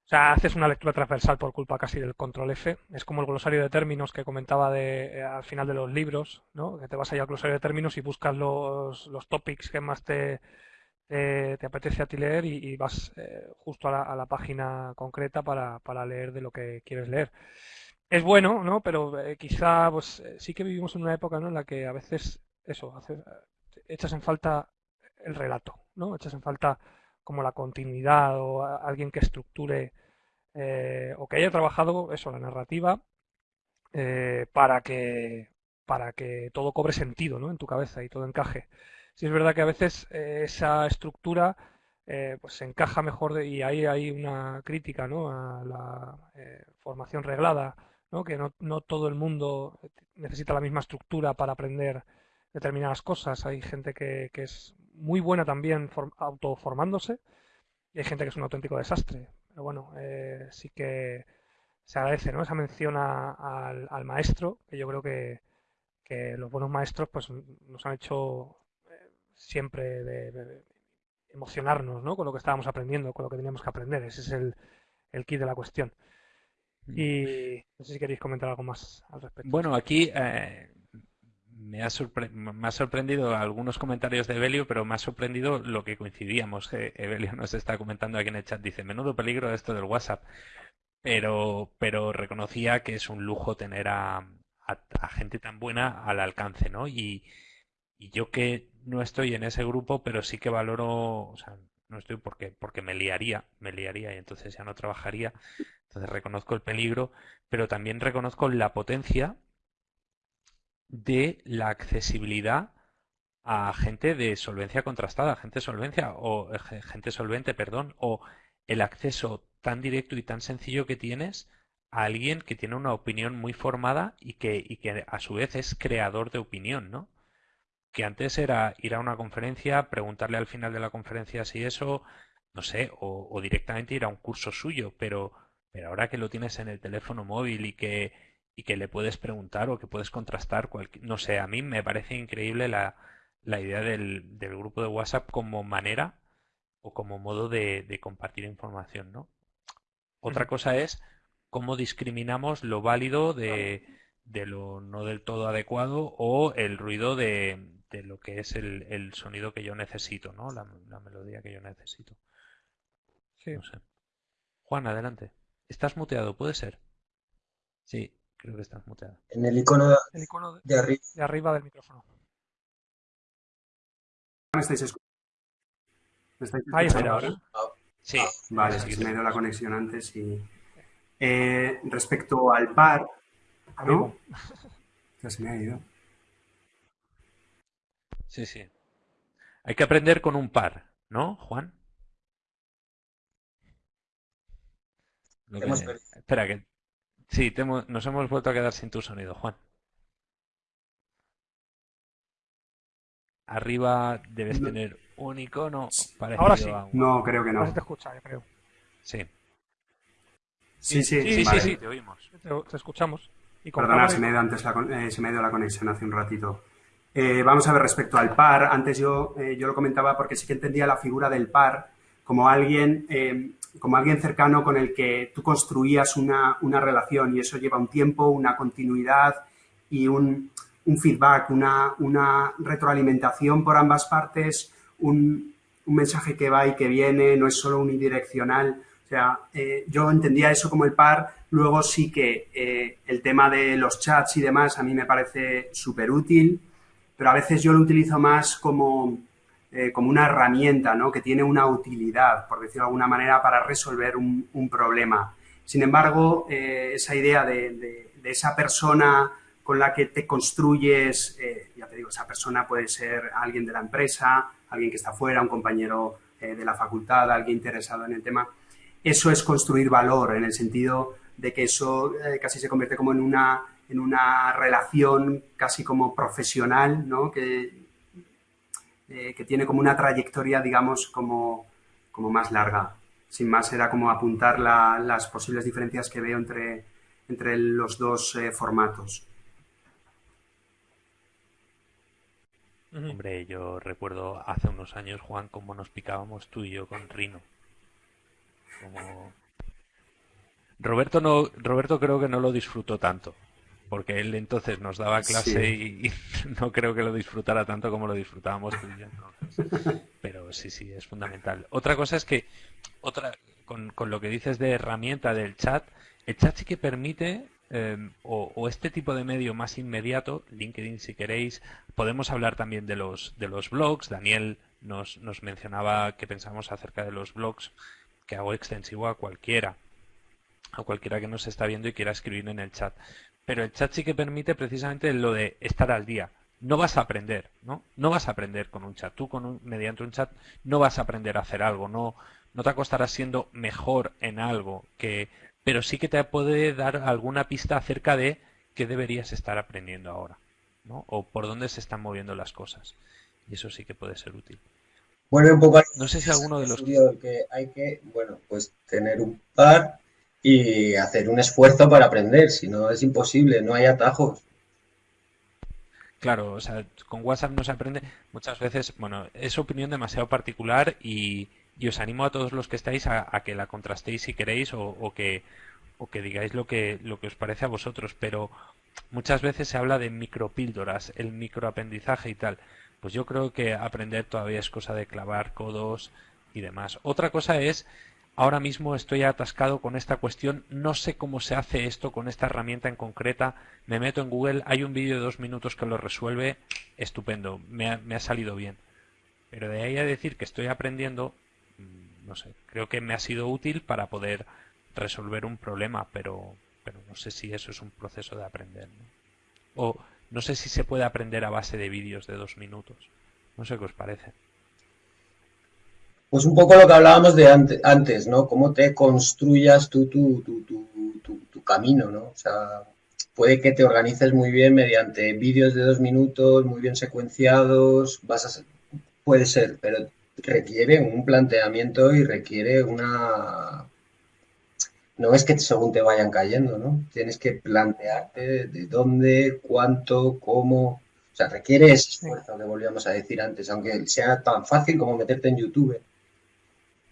O sea, haces una lectura transversal por culpa casi del control F. Es como el glosario de términos que comentaba de, eh, al final de los libros, ¿no? Que te vas allá al glosario de términos y buscas los, los topics que más te, te, apetece a ti leer y, vas eh, justo a la, página concreta para, para, leer de lo que quieres leer. Es bueno, ¿no? Pero eh, quizá, pues sí que vivimos en una época, ¿no? En la que a veces, eso, echas en falta el relato, ¿no? Echas en falta como la continuidad o alguien que estructure eh, o que haya trabajado eso, la narrativa, eh, para que para que todo cobre sentido ¿no? en tu cabeza y todo encaje. Si es verdad que a veces eh, esa estructura pues se encaja mejor y ahí hay una crítica ¿no? a la formación reglada, ¿no? que no, no, todo el mundo necesita la misma estructura para aprender determinadas cosas. Hay gente que, que es muy buena también autoformándose y hay gente que es un auténtico desastre. Pero bueno, eh, sí que se agradece ¿no? esa mención al, maestro, que yo creo que, los buenos maestros pues nos han hecho eh, siempre de, emocionarnos ¿no? con lo que estábamos aprendiendo, con lo que teníamos que aprender. Ese es el, el kit de la cuestión. Y no sé si queréis comentar algo más al respecto. Bueno, aquí eh, me ha, sorprendido algunos comentarios de Evelio, pero me ha sorprendido lo que coincidíamos. Evelio nos está comentando aquí en el chat, dice, menudo peligro esto del WhatsApp. Pero, pero reconocía que es un lujo tener a, gente tan buena al alcance, ¿no? Y, yo que no estoy en ese grupo, pero sí que valoro, o sea, no estoy porque, porque me liaría, me liaría y entonces ya no trabajaría. Entonces reconozco el peligro, pero también reconozco la potencia de la accesibilidad a gente de solvencia contrastada, gente solvencia o eh, gente solvente, perdón, o el acceso tan directo y tan sencillo que tienes a alguien que tiene una opinión muy formada y que, y que a su vez es creador de opinión, ¿no? Que antes era ir a una conferencia, preguntarle al final de la conferencia si eso, no sé, o, o directamente ir a un curso suyo, pero, pero ahora que lo tienes en el teléfono móvil y que y que le puedes preguntar o que puedes contrastar. No sé, a mí me parece increíble la, la idea del, del, grupo de WhatsApp como manera o como modo de, de compartir información, ¿no? Otra cosa es cómo discriminamos lo válido de, de, lo no del todo adecuado o el ruido de, de lo que es el, el, sonido que yo necesito, ¿no? La, la melodía que yo necesito. Sí. No sé. Juan, adelante. Estás muteado, ¿puede ser? Sí. Creo que estás muteado. En el icono, de, arriba. de arriba del micrófono. ¿Me estáis escuchando? ¿Me estáis escuchando ahora? Sí. Vale, sí, se me ha ido la conexión antes y... Eh, respecto al par, ¿no? Ya se me ha ido. Sí, sí. Hay que aprender con un par, ¿no, Juan? Espera, que Sí, nos hemos vuelto a quedar sin tu sonido, Juan. Arriba debes tener un icono parecido Ahora sí. a No, creo que no. Ahora se te escucha, yo creo. Sí. Sí, sí, sí, sí, sí, te oímos. Te, escuchamos. Perdona, se me, ha ido antes la, eh, se me ha ido la conexión hace un ratito. Eh, vamos a ver respecto al par. Antes yo, eh, yo lo comentaba porque sí que entendía la figura del par como alguien como alguien cercano con el que tú construías una, relación y eso lleva un tiempo, una continuidad y un, feedback, una, una, retroalimentación por ambas partes, un, un, mensaje que va y que viene, no es solo unidireccional. O sea, eh, yo entendía eso como el par, luego sí que el tema de los chats y demás a mí me parece súper útil, pero a veces yo lo utilizo más como eh, como una herramienta, ¿no? Que tiene una utilidad, por decirlo de alguna manera, para resolver un, problema. Sin embargo, eh, esa idea de, esa persona con la que te construyes, eh, ya te digo, esa persona puede ser alguien de la empresa, alguien que está fuera, un compañero de la facultad, alguien interesado en el tema. Eso es construir valor en el sentido de que eso casi se convierte como en una, en una relación casi como profesional, ¿no? Que, eh, que tiene como una trayectoria, digamos, como, como más larga. Sin más, era como apuntar las posibles diferencias que veo entre, entre los dos eh, formatos. Hombre, yo recuerdo hace unos años, Juan, cómo nos picábamos tú y yo con Rino. Roberto no, Roberto creo que no lo disfrutó tanto porque él entonces nos daba clase y, no creo que lo disfrutara tanto como lo disfrutábamos tú y yo entonces. Pero sí, sí, es fundamental. Otra cosa es que, otra con, con lo que dices de herramienta del chat, el chat sí que permite em, o, este tipo de medio más inmediato, LinkedIn si queréis, podemos hablar también de los, de los blogs. Daniel nos, nos mencionaba que pensamos acerca de los blogs, que hago extensivo a cualquiera, a cualquiera que nos está viendo y quiera escribir en el chat pero el chat sí que permite precisamente lo de estar al día. No vas a aprender, ¿no? No vas a aprender con un chat. Tú con mediante un chat no vas a aprender a hacer algo, no, no te acostarás siendo mejor en algo, que, pero sí que te puede dar alguna pista acerca de qué deberías estar aprendiendo ahora, ¿no? O por dónde se están moviendo las cosas. Y eso sí que puede ser útil. Bueno, un poco no sé si alguno de los que hay que, bueno, pues tener un par y hacer un esfuerzo para aprender, si no es imposible, no hay atajos. Claro, o sea, con WhatsApp no se aprende muchas veces, bueno, es opinión demasiado particular y, os animo a todos los que estáis a, que la contrastéis si queréis o, que, o que digáis lo que, lo que os parece a vosotros, pero muchas veces se habla de micropíldoras, el microaprendizaje y tal. Pues yo creo que aprender todavía es cosa de clavar codos y demás. Otra cosa es Ahora mismo estoy atascado con esta cuestión, no sé cómo se hace esto con esta herramienta en concreta. Me meto en Google, hay un vídeo de dos minutos que lo resuelve, estupendo, me ha, salido bien. Pero de ahí a decir que estoy aprendiendo, mm, no sé, creo que me ha sido útil para poder resolver un problema, pero, pero no sé si eso es un proceso de aprender. O no sé si se puede aprender a base de vídeos de dos minutos. No sé qué os parece. Pues un poco lo que hablábamos de antes, ¿no? Cómo te construyas tú tu, tu, tu, tu, camino, ¿no? O sea, puede que te organices muy bien mediante vídeos de dos minutos, muy bien secuenciados, vas a puede ser, pero requiere un planteamiento y requiere una... No es que según te vayan cayendo, ¿no? Tienes que plantearte de dónde, cuánto, cómo... O sea, requiere ese esfuerzo que volvíamos a decir antes, aunque sea tan fácil como meterte en YouTube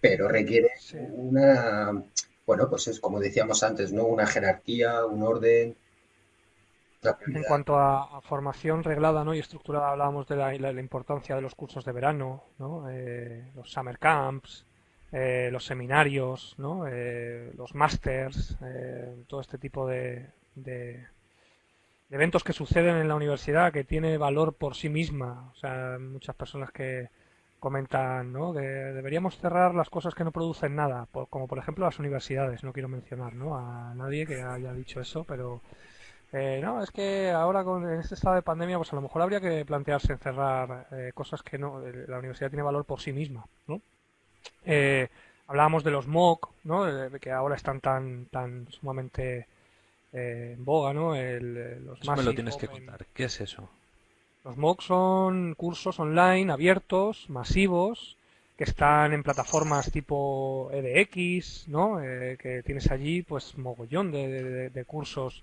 pero requiere una, bueno, pues es como decíamos antes, ¿no? Una jerarquía, un orden. En cuanto a, formación reglada ¿no? y estructurada, hablábamos de la, importancia de los cursos de verano, ¿no? Eh, los summer camps, eh, los seminarios, ¿no? Eh, los masters, todo este tipo de, de, eventos que suceden en la universidad que tiene valor por sí misma. O sea, muchas personas que, comentan ¿no? que deberíamos cerrar las cosas que no producen nada, como por ejemplo las universidades. No quiero mencionar ¿no? a nadie que haya dicho eso, pero eh, no, es que ahora con en este estado de pandemia, pues a lo mejor habría que plantearse cerrar eh, cosas que no, eh, la universidad tiene valor por sí misma, ¿no? hablábamos de los MOOC, ¿no? que ahora están tan, tan sumamente en boga, ¿no? El, los eso me lo tienes que contar. ¿Qué es eso? Los MOOC son cursos online abiertos, masivos, que están en plataformas tipo edX, ¿no? Eh, que tienes allí pues mogollón de, cursos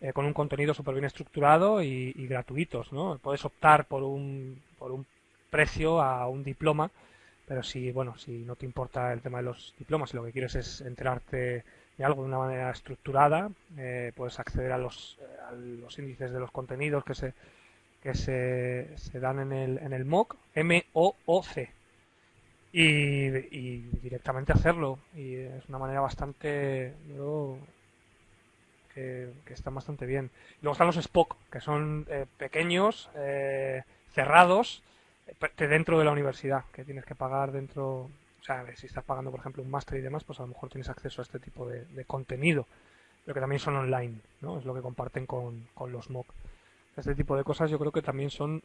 eh, con un contenido súper bien estructurado y, gratuitos, ¿no? Puedes optar por un, por un precio a un diploma pero si, bueno, si no te importa el tema de los diplomas y lo que quieres es enterarte de algo de una manera estructurada, eh, puedes acceder a los, a los índices de los contenidos que se, que se, se dan en el, en el MOOC, M-O-O-C, y, directamente hacerlo. Y es una manera bastante, que, que están bastante bien. Luego están los Spock, que son eh, pequeños, eh, cerrados, dentro de la universidad, que tienes que pagar dentro, o sea, si estás pagando, por ejemplo, un máster y demás, pues a lo mejor tienes acceso a este tipo de, contenido, pero que también son online, ¿no? Es lo que comparten con, con los MOOC. Este tipo de cosas yo creo que también son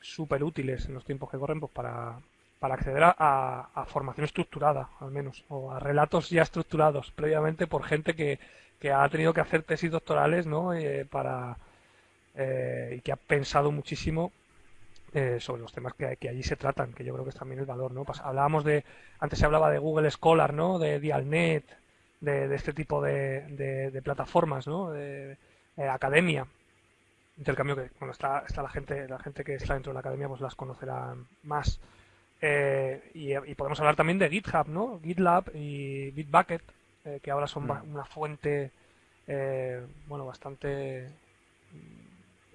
súper útiles en los tiempos que corren pues para, para acceder a, formación estructurada, al menos, o a relatos ya estructurados previamente por gente que, que ha tenido que hacer tesis doctorales, ¿no? Eh, para, eh, y que ha pensado muchísimo eh, sobre los temas que, que, allí se tratan, que yo creo que es también el valor, ¿no? hablábamos de, antes se hablaba de Google Scholar, ¿no? De Dialnet, de, de este tipo de, de, plataformas, ¿no? De, academia, intercambio que, bueno, está, está la gente, la gente que está dentro de la academia, pues las conocerá más. Eh, y, podemos hablar también de GitHub, ¿no? GitLab y Bitbucket, eh, que ahora son mm. una fuente, bueno, bastante,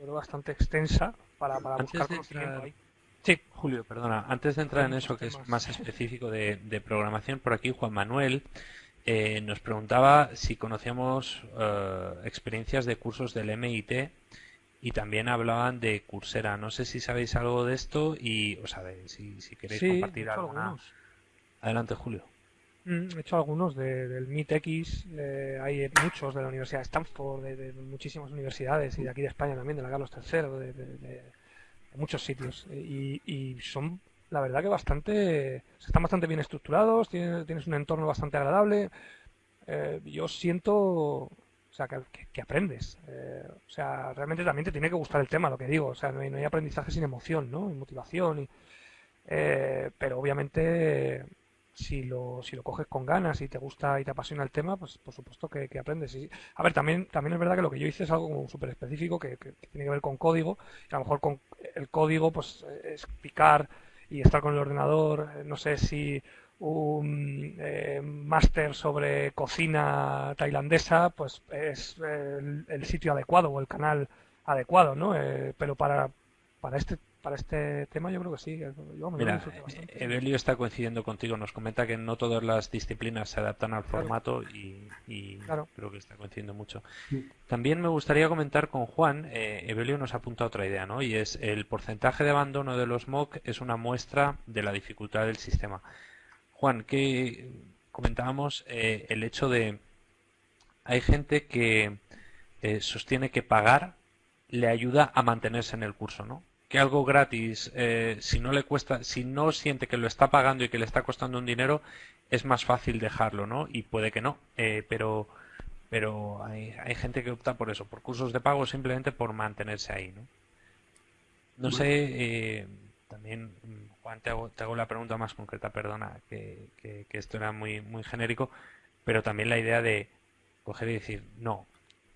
bastante extensa para, buscar conocimiento ahí. Sí, Julio, perdona. Antes de entrar en eso que es más específico de, programación, por aquí Juan Manuel eh, nos preguntaba si conocíamos eh, experiencias de cursos del MIT y también hablaban de Coursera. No sé si sabéis algo de esto y, o sea, si, si queréis compartir algo. Adelante, Julio. Mm, he hecho algunos del MITX, eh, hay muchos de la Universidad de Stanford, de, muchísimas universidades y de aquí de España también, de la Carlos III, de, muchos sitios. Y, son, la verdad, que bastante, están bastante bien estructurados, tienes, un entorno bastante agradable. Eh, yo siento, sea, que, aprendes. Eh, o sea, realmente también te tiene que gustar el tema, lo que digo. O sea, no hay, aprendizaje sin emoción, ¿no? Y motivación. Y, pero obviamente si lo, si lo coges con ganas y te gusta y te apasiona el tema, pues por supuesto que, aprendes. Y, a ver, también, también es verdad que lo que yo hice es algo súper específico que, tiene que ver con código. Y a lo mejor con el código, pues es picar y estar con el ordenador. No sé si un eh, máster sobre cocina tailandesa, pues es el, sitio adecuado o el canal adecuado, ¿no? Eh, pero para, para este para este tema yo creo que sí. Mira, Evelio está coincidiendo contigo, nos comenta que no todas las disciplinas se adaptan al formato y, creo que está coincidiendo mucho. También me gustaría comentar con Juan, eh, Evelio nos apunta otra idea, ¿no? Y es el porcentaje de abandono de los MOOC es una muestra de la dificultad del sistema. Juan, que comentábamos eh, el hecho de hay gente que eh, sostiene que pagar le ayuda a mantenerse en el curso, ¿no? que algo gratis, eh, si no le cuesta, si no siente que lo está pagando y que le está costando un dinero, es más fácil dejarlo, ¿no? Y puede que no, eh, pero pero hay, hay, gente que opta por eso, por cursos de pago simplemente por mantenerse ahí, ¿no? No sé, eh, también, Juan, te hago, te hago, la pregunta más concreta, perdona, que, que, esto era muy, muy genérico, pero también la idea de coger y decir, no,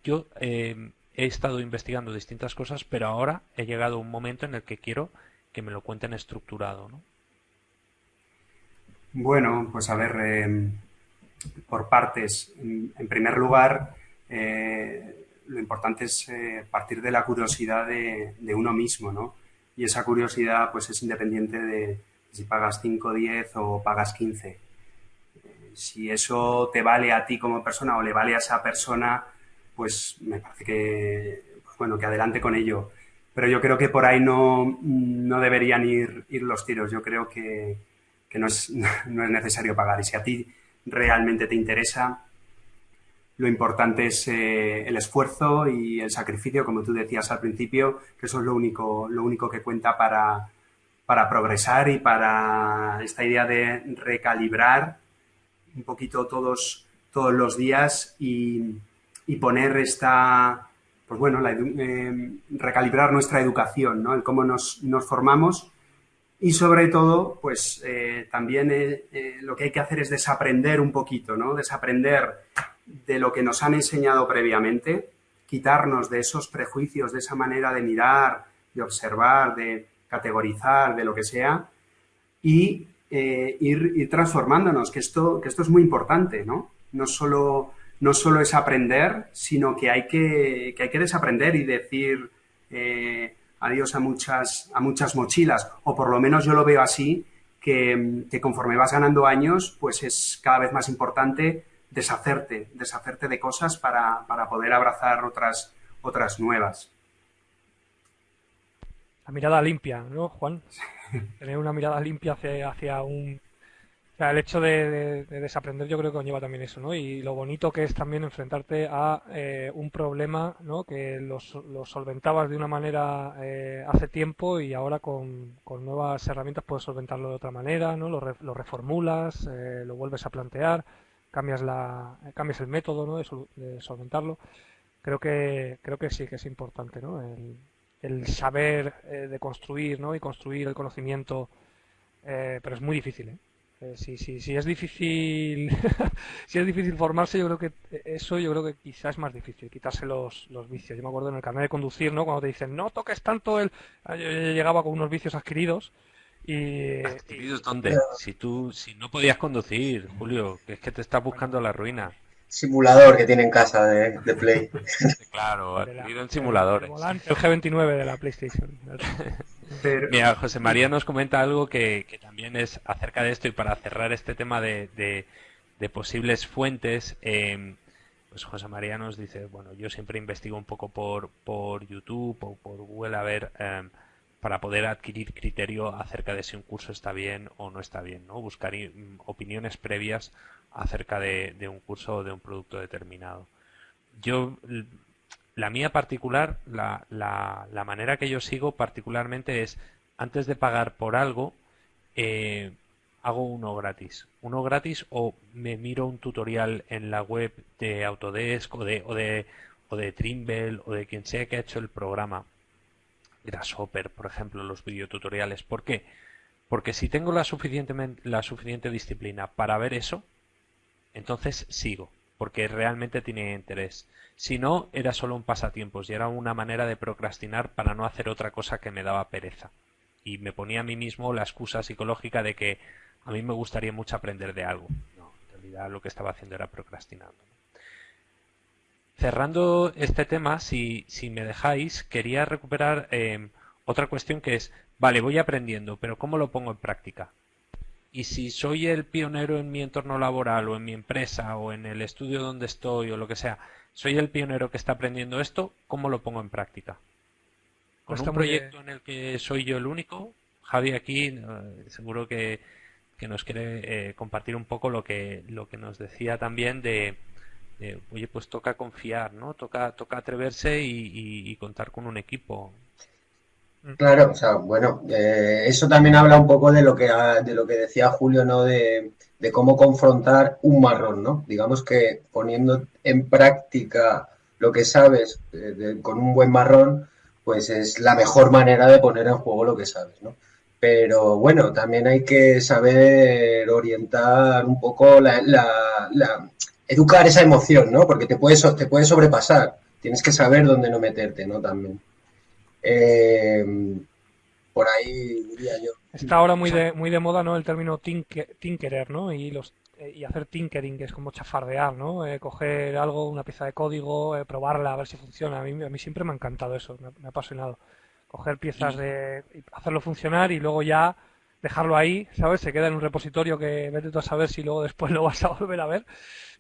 yo eh, he estado investigando distintas cosas, pero ahora he llegado a un momento en el que quiero que me lo cuenten estructurado, ¿no? Bueno, pues a ver, em, por partes. En, primer lugar, eh, lo importante es eh, partir de la curiosidad de, uno mismo, ¿no? Y esa curiosidad, pues, es independiente de si pagas 5, 10 o pagas 15. Eh, si eso te vale a ti como persona o le vale a esa persona, pues me parece que, pues bueno, que adelante con ello. Pero yo creo que por ahí no, no deberían ir, ir los tiros. Yo creo que, que no, es, no, es, necesario pagar. Y si a ti realmente te interesa, lo importante es eh, el esfuerzo y el sacrificio, como tú decías al principio, que eso es lo único, lo único que cuenta para, para progresar y para esta idea de recalibrar un poquito todos, todos los días y, y poner esta, pues bueno, eh, recalibrar nuestra educación, ¿no? El cómo nos, formamos y sobre todo, pues eh, también lo que hay que hacer es desaprender un poquito, ¿no? Desaprender de lo que nos han enseñado previamente, quitarnos de esos prejuicios, de esa manera de mirar, de observar, de categorizar, de lo que sea, y eh, ir, transformándonos, que esto, que esto es muy importante, ¿no? No solo, no solo es aprender, sino que hay que, que hay que desaprender y decir eh, adiós a muchas, a muchas mochilas, o por lo menos yo lo veo así, que, que conforme vas ganando años, pues es cada vez más importante deshacerte, deshacerte de cosas para, para poder abrazar otras, otras nuevas. La mirada limpia, ¿no, Juan? Tener una mirada limpia hacia, hacia un... O sea, el hecho de, desaprender yo creo que conlleva también eso, ¿no? Y lo bonito que es también enfrentarte a eh, un problema, ¿no? Que los, solventabas de una manera eh, hace tiempo y ahora con, nuevas herramientas puedes solventarlo de otra manera, ¿no? Lo, reformulas, eh, lo vuelves a plantear cambias la cambias el método ¿no? de, solventarlo creo que creo que sí que es importante ¿no? el, saber eh, de construir ¿no? y construir el conocimiento eh, pero es muy difícil ¿eh? eh si, si, si es difícil si es difícil formarse yo creo que eso yo creo que quizás es más difícil quitarse los, los vicios yo me acuerdo en el carnet de conducir no cuando te dicen no toques tanto el yo llegaba con unos vicios adquiridos y, dónde? Si tú si no podías conducir, Julio, que es que te estás buscando la ruina. Simulador que tiene en casa de, Play. claro, ha en simuladores. El, G29 de la PlayStation. Mira, José María nos comenta algo que, también es acerca de esto y para cerrar este tema de, de, posibles fuentes. Eh, pues José María nos dice, bueno, yo siempre investigo un poco por, por YouTube o por Google a ver... Eh, para poder adquirir criterio acerca de si un curso está bien o no está bien, ¿no? Buscar mm, opiniones previas acerca de, un curso o de un producto determinado. Yo, la mía particular, la, la, manera que yo sigo particularmente es, antes de pagar por algo, eh, hago uno gratis. Uno gratis o me miro un tutorial en la web de Autodesk o de, o de, o de Trimble o de quien sea que ha hecho el programa Grasshopper, por ejemplo, los videotutoriales. ¿Por qué? Porque si tengo la, la suficiente disciplina para ver eso, entonces sigo, porque realmente tiene interés. Si no, era solo un pasatiempos y era una manera de procrastinar para no hacer otra cosa que me daba pereza. Y me ponía a mí mismo la excusa psicológica de que a mí me gustaría mucho aprender de algo. No, en realidad lo que estaba haciendo era procrastinando cerrando este tema, si, si me dejáis, quería recuperar eh, otra cuestión que es, vale, voy aprendiendo, pero ¿cómo lo pongo en práctica? Y si soy el pionero en mi entorno laboral o en mi empresa o en el estudio donde estoy o lo que sea, soy el pionero que está aprendiendo esto, ¿cómo lo pongo en práctica? Con un proyecto en el que soy yo el único, Javi aquí eh, seguro que, nos quiere eh, compartir un poco lo que, lo que nos decía también de, oye, pues toca confiar, ¿no? Toca, toca atreverse y, contar con un equipo. Claro, o sea, bueno, eh, eso también habla un poco de lo que de lo que decía Julio, ¿no? De, cómo confrontar un marrón, ¿no? Digamos que poniendo en práctica lo que sabes eh, con un buen marrón, pues es la mejor manera de poner en juego lo que sabes, ¿no? Pero bueno, también hay que saber orientar un poco la, educar esa emoción, ¿no? Porque te puede, te puede sobrepasar. Tienes que saber dónde no meterte, ¿no? También. Eh, por ahí diría yo. Está ahora muy de, muy de moda, ¿no? El término tinkerer, ¿no? Y los eh, y hacer tinkering, que es como chafardear, ¿no? Eh, coger algo, una pieza de código, probarla, a ver si funciona. A mí, a mí siempre me ha encantado eso, me, ha apasionado. Coger piezas de... hacerlo funcionar y luego ya dejarlo ahí, ¿sabes? Se queda en un repositorio que vete tú a saber si luego después lo vas a volver a ver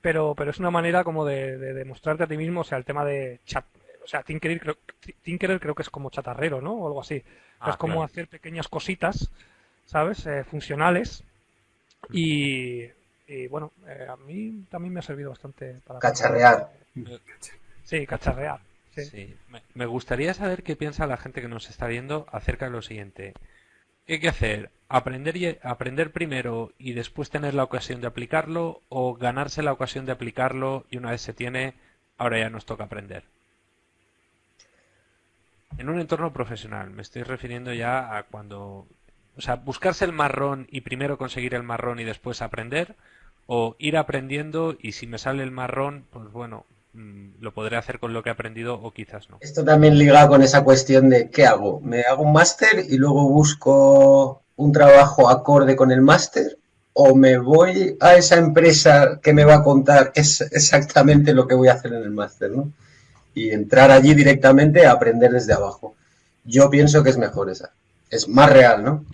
pero, pero es una manera como de, demostrarte a ti mismo, o sea, el tema de chat, o sea, Tinkerer creo, creo que es como chatarrero, ¿no? O algo así. Ah, es como hacer pequeñas cositas, ¿sabes? Eh, funcionales y, bueno, eh, a mí también me ha servido bastante para... Cacharrear. Sí, cacharrear. Sí. Me gustaría saber qué piensa la gente que nos está viendo acerca de lo siguiente. ¿Qué hay que hacer? ¿Aprender, y, ¿Aprender primero y después tener la ocasión de aplicarlo o ganarse la ocasión de aplicarlo y una vez se tiene, ahora ya nos toca aprender? En un entorno profesional, me estoy refiriendo ya a cuando... O sea, buscarse el marrón y primero conseguir el marrón y después aprender, o ir aprendiendo y si me sale el marrón, pues bueno, Mm, lo podré hacer con lo que he aprendido o quizás no. Esto también liga con esa cuestión de ¿qué hago? ¿Me hago un máster y luego busco un trabajo acorde con el máster o me voy a esa empresa que me va a contar es exactamente lo que voy a hacer en el máster, ¿no? Y entrar allí directamente a aprender desde abajo. Yo pienso que es mejor esa. Es más real, ¿no?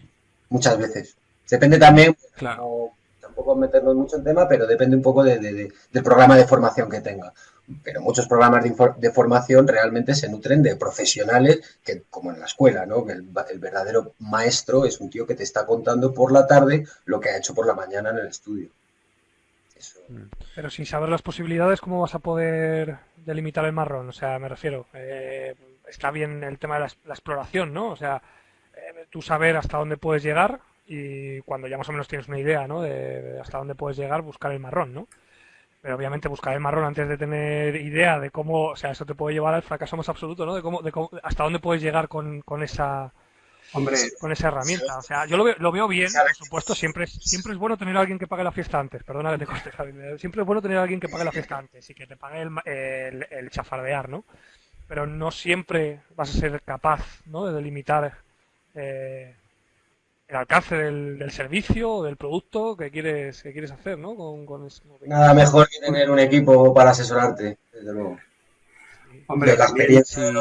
Muchas veces. Depende también, claro. tampoco meternos mucho en tema, pero depende un poco del programa de formación que tenga pero muchos programas de, formación realmente se nutren de profesionales que, como en la escuela, ¿no? Que el, verdadero maestro es un tío que te está contando por la tarde lo que ha hecho por la mañana en el estudio. Mm. Pero sin saber las posibilidades, ¿cómo vas a poder delimitar el marrón? O sea, me refiero, eh, está bien el tema de la, exploración, ¿no? O sea, eh, tú saber hasta dónde puedes llegar y cuando ya más o menos tienes una idea, ¿no? de hasta dónde puedes llegar, buscar el marrón, ¿no? Pero obviamente buscar el marrón antes de tener idea de cómo, o sea, eso te puede llevar al fracaso más absoluto, ¿no? De cómo, de cómo hasta dónde puedes llegar con, con esa Hombre, con esa herramienta. O sea, yo lo veo, lo veo bien, por supuesto, siempre es, siempre es bueno tener a alguien que pague la fiesta antes, perdona que te corte, Siempre es bueno tener a alguien que pague la fiesta antes y que te pague el, el, chafardear, ¿no? Pero no siempre vas a ser capaz, ¿no? De delimitar eh, el alcance del, servicio o del producto que quieres, que quieres hacer, ¿no? Con, Nada mejor que tener un equipo para asesorarte, desde luego. Hombre, la experiencia.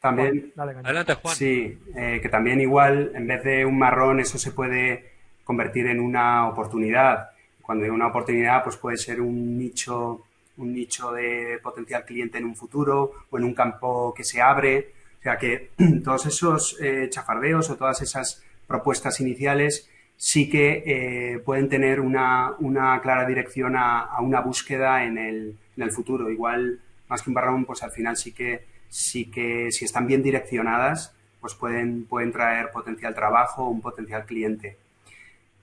También, Adelante, Juan. Sí, eh, que también igual, en vez de un marrón, eso se puede convertir en una oportunidad. Cuando hay una oportunidad, pues puede ser un nicho, un nicho de potencial cliente en un futuro o en un campo que se abre o sea que todos esos eh, chafardeos o todas esas propuestas iniciales sí que eh, pueden tener una, clara dirección a, una búsqueda en el, en el, futuro. Igual, más que un barrón, pues al final sí que, sí que si están bien direccionadas, pues pueden, pueden traer potencial trabajo, un potencial cliente.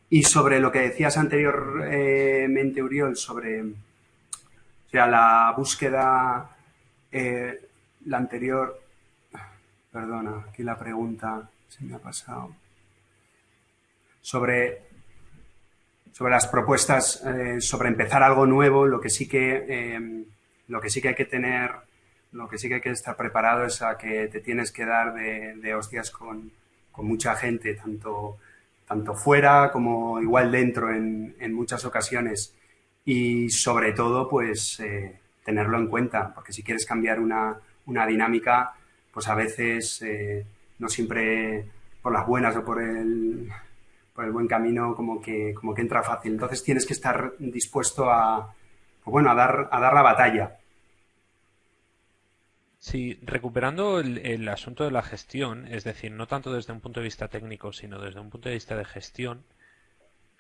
Y sobre lo que decías anteriormente, Uriol, sobre o sea, la búsqueda, eh, la anterior, Perdona, aquí la pregunta se me ha pasado. Sobre, sobre las propuestas, eh, sobre empezar algo nuevo, lo que sí que, em, lo que sí que hay que tener, lo que sí que hay que estar preparado es a que te tienes que dar de, hostias con, mucha gente, tanto, tanto fuera como igual dentro en, muchas ocasiones. Y sobre todo, pues eh, tenerlo en cuenta, porque si quieres cambiar una, una dinámica, pues a veces eh, no siempre por las buenas o por el, por el buen camino como que, como que entra fácil. Entonces tienes que estar dispuesto a, pues bueno, a dar, a dar la batalla. Sí, recuperando el, asunto de la gestión, es decir, no tanto desde un punto de vista técnico, sino desde un punto de vista de gestión,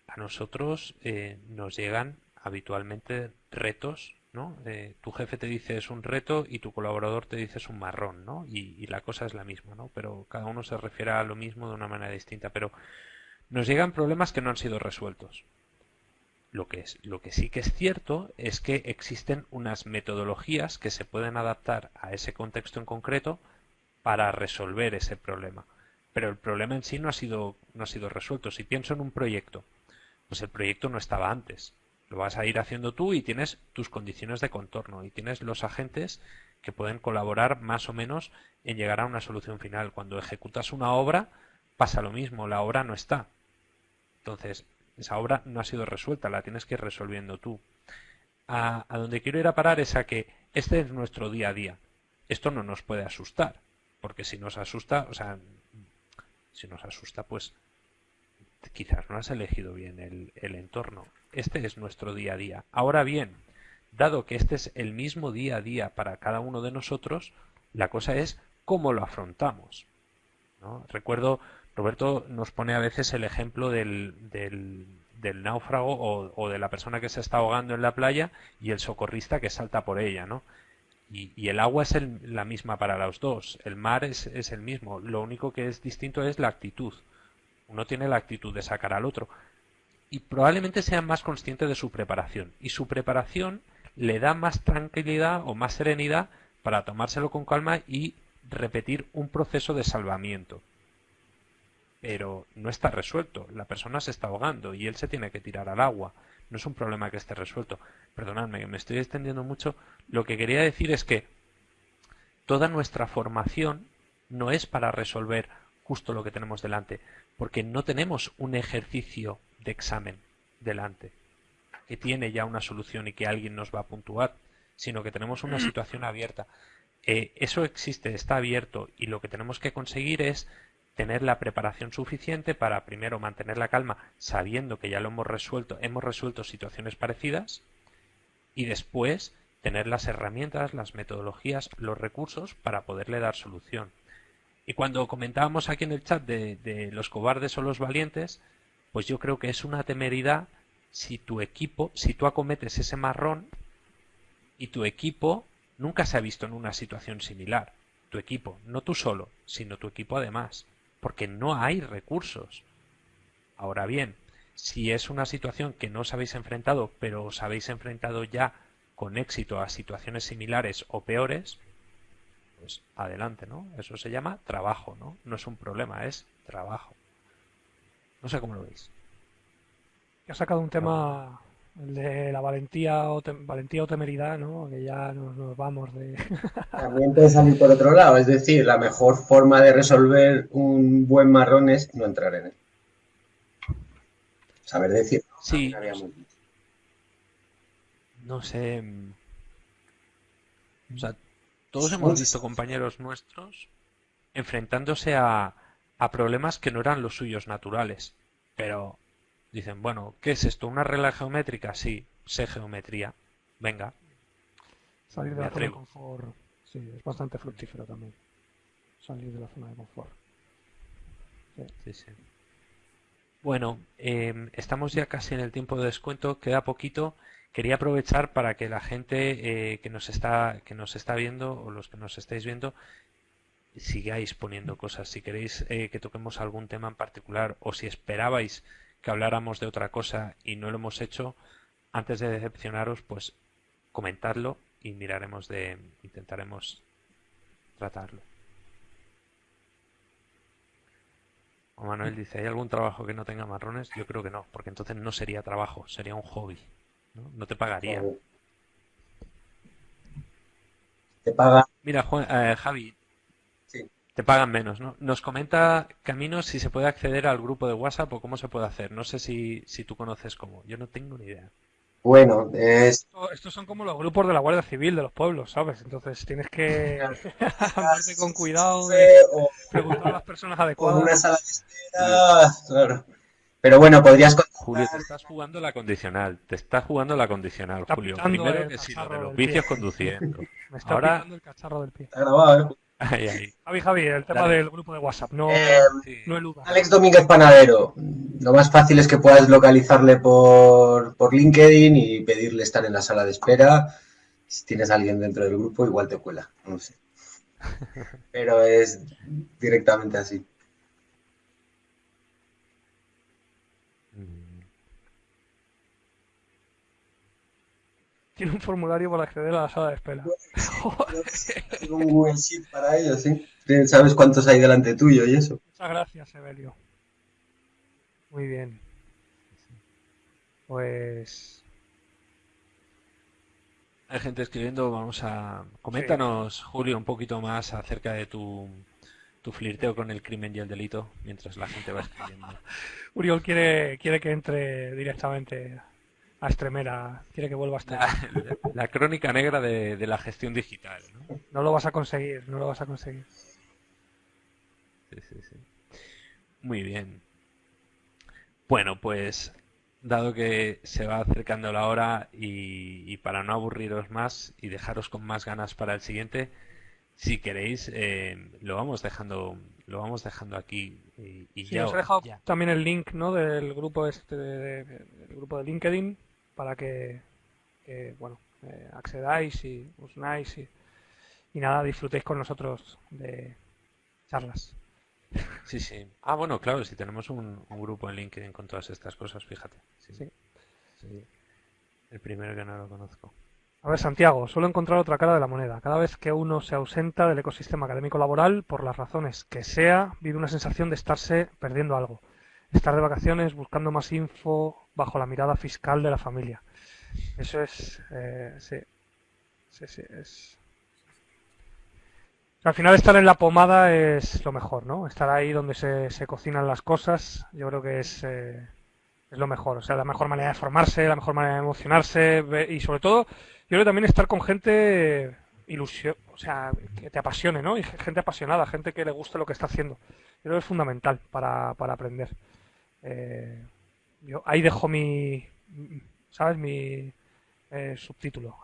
a nosotros eh, nos llegan habitualmente retos ¿no? Tu jefe te dice es un reto y tu colaborador te dice es un marrón, ¿no? Y, la cosa es la misma, ¿no? Pero cada uno se refiere a lo mismo de una manera distinta. Pero nos llegan problemas que no han sido resueltos. Lo que, es, lo que sí que es cierto es que existen unas metodologías que se pueden adaptar a ese contexto en concreto para resolver ese problema. Pero el problema en sí no ha sido, no ha sido resuelto. Si pienso en un proyecto, pues el proyecto no estaba antes lo vas a ir haciendo tú y tienes tus condiciones de contorno y tienes los agentes que pueden colaborar más o menos en llegar a una solución final. Cuando ejecutas una obra pasa lo mismo, la obra no está. Entonces, esa obra no ha sido resuelta, la tienes que ir resolviendo tú. A, a donde quiero ir a parar es a que este es nuestro día a día. Esto no nos puede asustar, porque si nos asusta, o sea, si nos asusta, pues quizás no has elegido bien el, el entorno. Este es nuestro día a día. Ahora bien, dado que este es el mismo día a día para cada uno de nosotros, la cosa es cómo lo afrontamos. ¿no? Recuerdo, Roberto nos pone a veces el ejemplo del, del, náufrago o, de la persona que se está ahogando en la playa y el socorrista que salta por ella, ¿no? Y, el agua es la misma para los dos, el mar es, es el mismo, lo único que es distinto es la actitud. Uno tiene la actitud de sacar al otro, y probablemente sea más consciente de su preparación. Y su preparación le da más tranquilidad o más serenidad para tomárselo con calma y repetir un proceso de salvamiento. Pero no está resuelto. La persona se está ahogando y él se tiene que tirar al agua. No es un problema que esté resuelto. Perdonadme, me estoy extendiendo mucho. Lo que quería decir es que toda nuestra formación no es para resolver justo lo que tenemos delante, porque no tenemos un ejercicio de examen delante que tiene ya una solución y que alguien nos va a puntuar, sino que tenemos una situación abierta. Eh, eso existe, está abierto y lo que tenemos que conseguir es tener la preparación suficiente para primero mantener la calma sabiendo que ya lo hemos resuelto, hemos resuelto situaciones parecidas y después tener las herramientas, las metodologías, los recursos para poderle dar solución. Y cuando comentábamos aquí en el chat de, los cobardes o los valientes, pues yo creo que es una temeridad si tu equipo, si tú acometes ese marrón y tu equipo nunca se ha visto en una situación similar. Tu equipo, no tú solo, sino tu equipo además, porque no hay recursos. Ahora bien, si es una situación que no os habéis enfrentado, pero os habéis enfrentado ya con éxito a situaciones similares o peores, pues adelante, ¿no? Eso se llama trabajo, ¿no? No es un problema, es trabajo. No sé cómo lo veis ha sacado un tema de la valentía o, valentía o temeridad, ¿no? Que ya nos, vamos de... También puede salir por otro lado, es decir, la mejor forma de resolver un buen marrón es no entrar en él. Saber decir. Sí. No sé. O sea, todos hemos visto compañeros nuestros enfrentándose a, a problemas que no eran los suyos naturales. Pero Dicen, bueno, ¿qué es esto? ¿Una regla geométrica? Sí, sé geometría. Venga. Salir de la zona de confort. Sí, es bastante fructífero también. Salir de la zona de confort. Sí, sí. Bueno, em, estamos ya casi en el tiempo de descuento, queda poquito. Quería aprovechar para que la gente eh, que nos está que nos está viendo o los que nos estáis viendo sigáis poniendo cosas. Si queréis eh, que toquemos algún tema en particular o si esperabais que habláramos de otra cosa y no lo hemos hecho, antes de decepcionaros, pues comentadlo y miraremos de intentaremos tratarlo. Manuel dice, ¿hay algún trabajo que no tenga marrones? Yo creo que no, porque entonces no sería trabajo, sería un hobby. No, te pagaría. Te paga. Mira, eh, Javi, te pagan menos, ¿no? Nos comenta Camino si se puede acceder al grupo de WhatsApp o cómo se puede hacer. No sé si, si tú conoces cómo. Yo no tengo ni idea. Bueno, es... estos son como los grupos de la Guardia Civil de los pueblos, ¿sabes? Entonces tienes que andarte con cuidado de preguntar a las personas adecuadas. una sala de espera, claro. Pero bueno, podrías Julio, te estás jugando la condicional. Te estás jugando la condicional, Julio. Primero que si lo de los vicios conduciendo. Me está Ahora... el cacharro del pie. Está grabado, ¿eh? Javi, Javi, el tema del grupo de WhatsApp, no, eh, Alex Domínguez Panadero, lo más fácil es que puedas localizarle por, por LinkedIn y pedirle estar en la sala de espera. Si tienes a alguien dentro del grupo, igual te cuela, no sé. Pero es directamente así. Tiene un formulario para acceder a la sala de espera. Tengo un Google Sheet para ello, ¿sí? Sabes cuántos hay delante tuyo y eso. Muchas gracias, Evelio. Muy bien. Pues. Hay gente escribiendo, vamos a. Coméntanos, Julio, un poquito más acerca de tu, tu flirteo con el crimen y el delito mientras la gente va escribiendo. Uriol quiere, quiere que entre directamente a Estremera, quiere que vuelva a estar. La, crónica negra de, la gestión digital. ¿no? ¿no? lo vas a conseguir, no lo vas a conseguir. Sí, sí, sí. Muy bien. Bueno, pues dado que se va acercando la hora y, para no aburriros más y dejaros con más ganas para el siguiente, si queréis, eh, lo vamos dejando lo vamos dejando aquí y, ya, os he dejado también el link ¿no? del grupo este del grupo de LinkedIn para que, bueno, eh, accedáis y os unáis y, nada, disfrutéis con nosotros de charlas. Sí, sí. Ah, bueno, claro, si tenemos un, grupo en LinkedIn con todas estas cosas, fíjate. Sí. sí. El primero que no lo conozco. A ver, Santiago, suelo encontrar otra cara de la moneda. Cada vez que uno se ausenta del ecosistema académico laboral, por las razones que sea, vive una sensación de estarse perdiendo algo estar de vacaciones buscando más info bajo la mirada fiscal de la familia. Eso es, eh, sí, sí, sí, es... Al final estar en la pomada es lo mejor, ¿no? Estar ahí donde se, se cocinan las cosas, yo creo que es, eh, es lo mejor. O sea, la mejor manera de formarse, la mejor manera de emocionarse y sobre todo, yo creo también estar con gente ilusión, o sea, que te apasione, ¿no? Y gente apasionada, gente que le guste lo que está haciendo. Yo creo que es fundamental para, para aprender. Eh, yo ahí dejo mi, ¿sabes? Mi eh, subtítulo.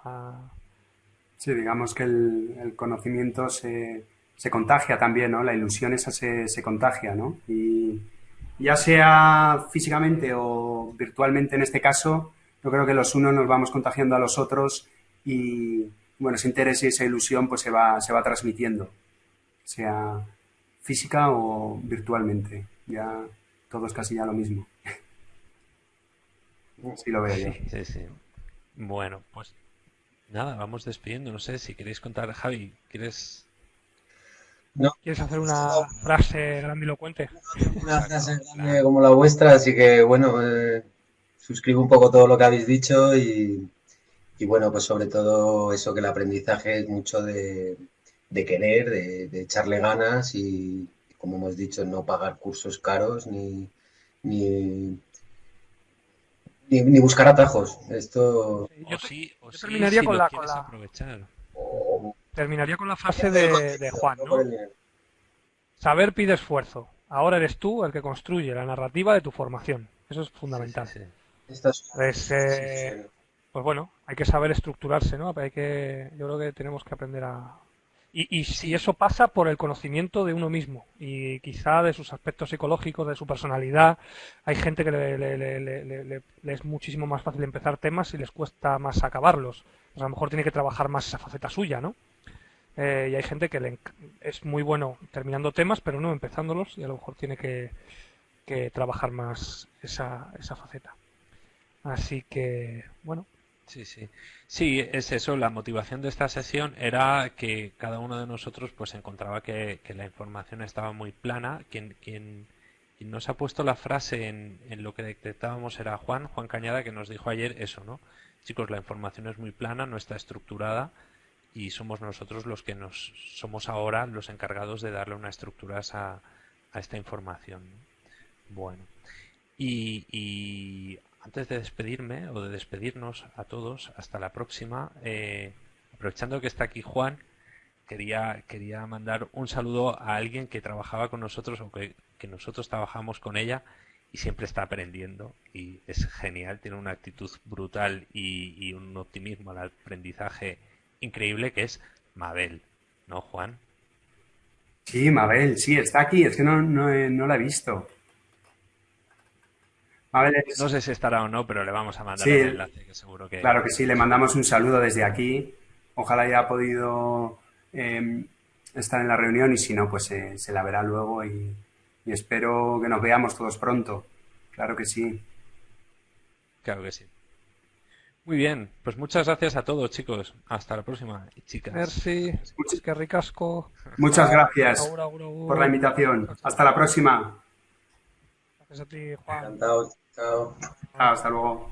Sí, digamos que el, conocimiento se, se, contagia también, ¿no? La ilusión esa se, se contagia, ¿no? Y ya sea físicamente o virtualmente en este caso, yo creo que los unos nos vamos contagiando a los otros y, bueno, ese interés y esa ilusión pues se va, se va transmitiendo, sea física o virtualmente. Ya todo es casi ya lo mismo. Sí lo veo yo. Sí, sí. Bueno, pues nada, vamos despidiendo. No sé si queréis contar, Javi, ¿quieres no. ¿Quieres hacer una frase grandilocuente? Una frase grande como la vuestra, así que bueno, eh, suscribo un poco todo lo que habéis dicho y, y bueno, pues sobre todo eso que el aprendizaje es mucho de, querer, de, echarle ganas y, como hemos dicho, no pagar cursos caros ni, ni, ni, buscar atajos. Esto... Yo, terminaría con, la, terminaría con la frase de, de Juan, ¿no? Saber pide esfuerzo. Ahora eres tú el que construye la narrativa de tu formación. Eso es fundamental. Pues, eh, pues bueno, hay que saber estructurarse, ¿no? Hay que, yo creo que tenemos que aprender a... Y, si eso pasa por el conocimiento de uno mismo y quizá de sus aspectos psicológicos, de su personalidad, hay gente que le, le, es muchísimo más fácil empezar temas y les cuesta más acabarlos. Pues a lo mejor tiene que trabajar más esa faceta suya, ¿no? Eh, y hay gente que es muy bueno terminando temas, pero no empezándolos y a lo mejor tiene que, que trabajar más esa, esa faceta. Así que, bueno, Sí, sí. Sí, es eso. La motivación de esta sesión era que cada uno de nosotros pues encontraba que, la información estaba muy plana. Quien, quien, quien, nos ha puesto la frase en, en lo que detectábamos era Juan, Juan Cañada, que nos dijo ayer eso, ¿no? Chicos, la información es muy plana, no está estructurada y somos nosotros los que nos somos ahora los encargados de darle una estructura a, esta información. Bueno, y, y antes de despedirme o de despedirnos a todos, hasta la próxima, eh, aprovechando que está aquí Juan, quería, quería mandar un saludo a alguien que trabajaba con nosotros o que, nosotros trabajamos con ella y siempre está aprendiendo y es genial, tiene una actitud brutal y, un optimismo al aprendizaje increíble que es Mabel, ¿no, Juan? Sí, Mabel, sí, está aquí, es que no, no, no la he visto. No sé si estará o no, pero le vamos a mandar el enlace, que seguro que... Claro que sí, le mandamos un saludo desde aquí. Ojalá haya podido em, estar en la reunión y si no, pues se la verá luego y, espero que nos veamos todos pronto. Claro que sí. Claro que sí. Muy bien, pues muchas gracias a todos, chicos. Hasta la próxima, chicas. Merci, que ricasco. Muchas gracias por la invitación. Hasta la próxima. Gracias a ti, Juan. Encantado. Chao. Hasta luego.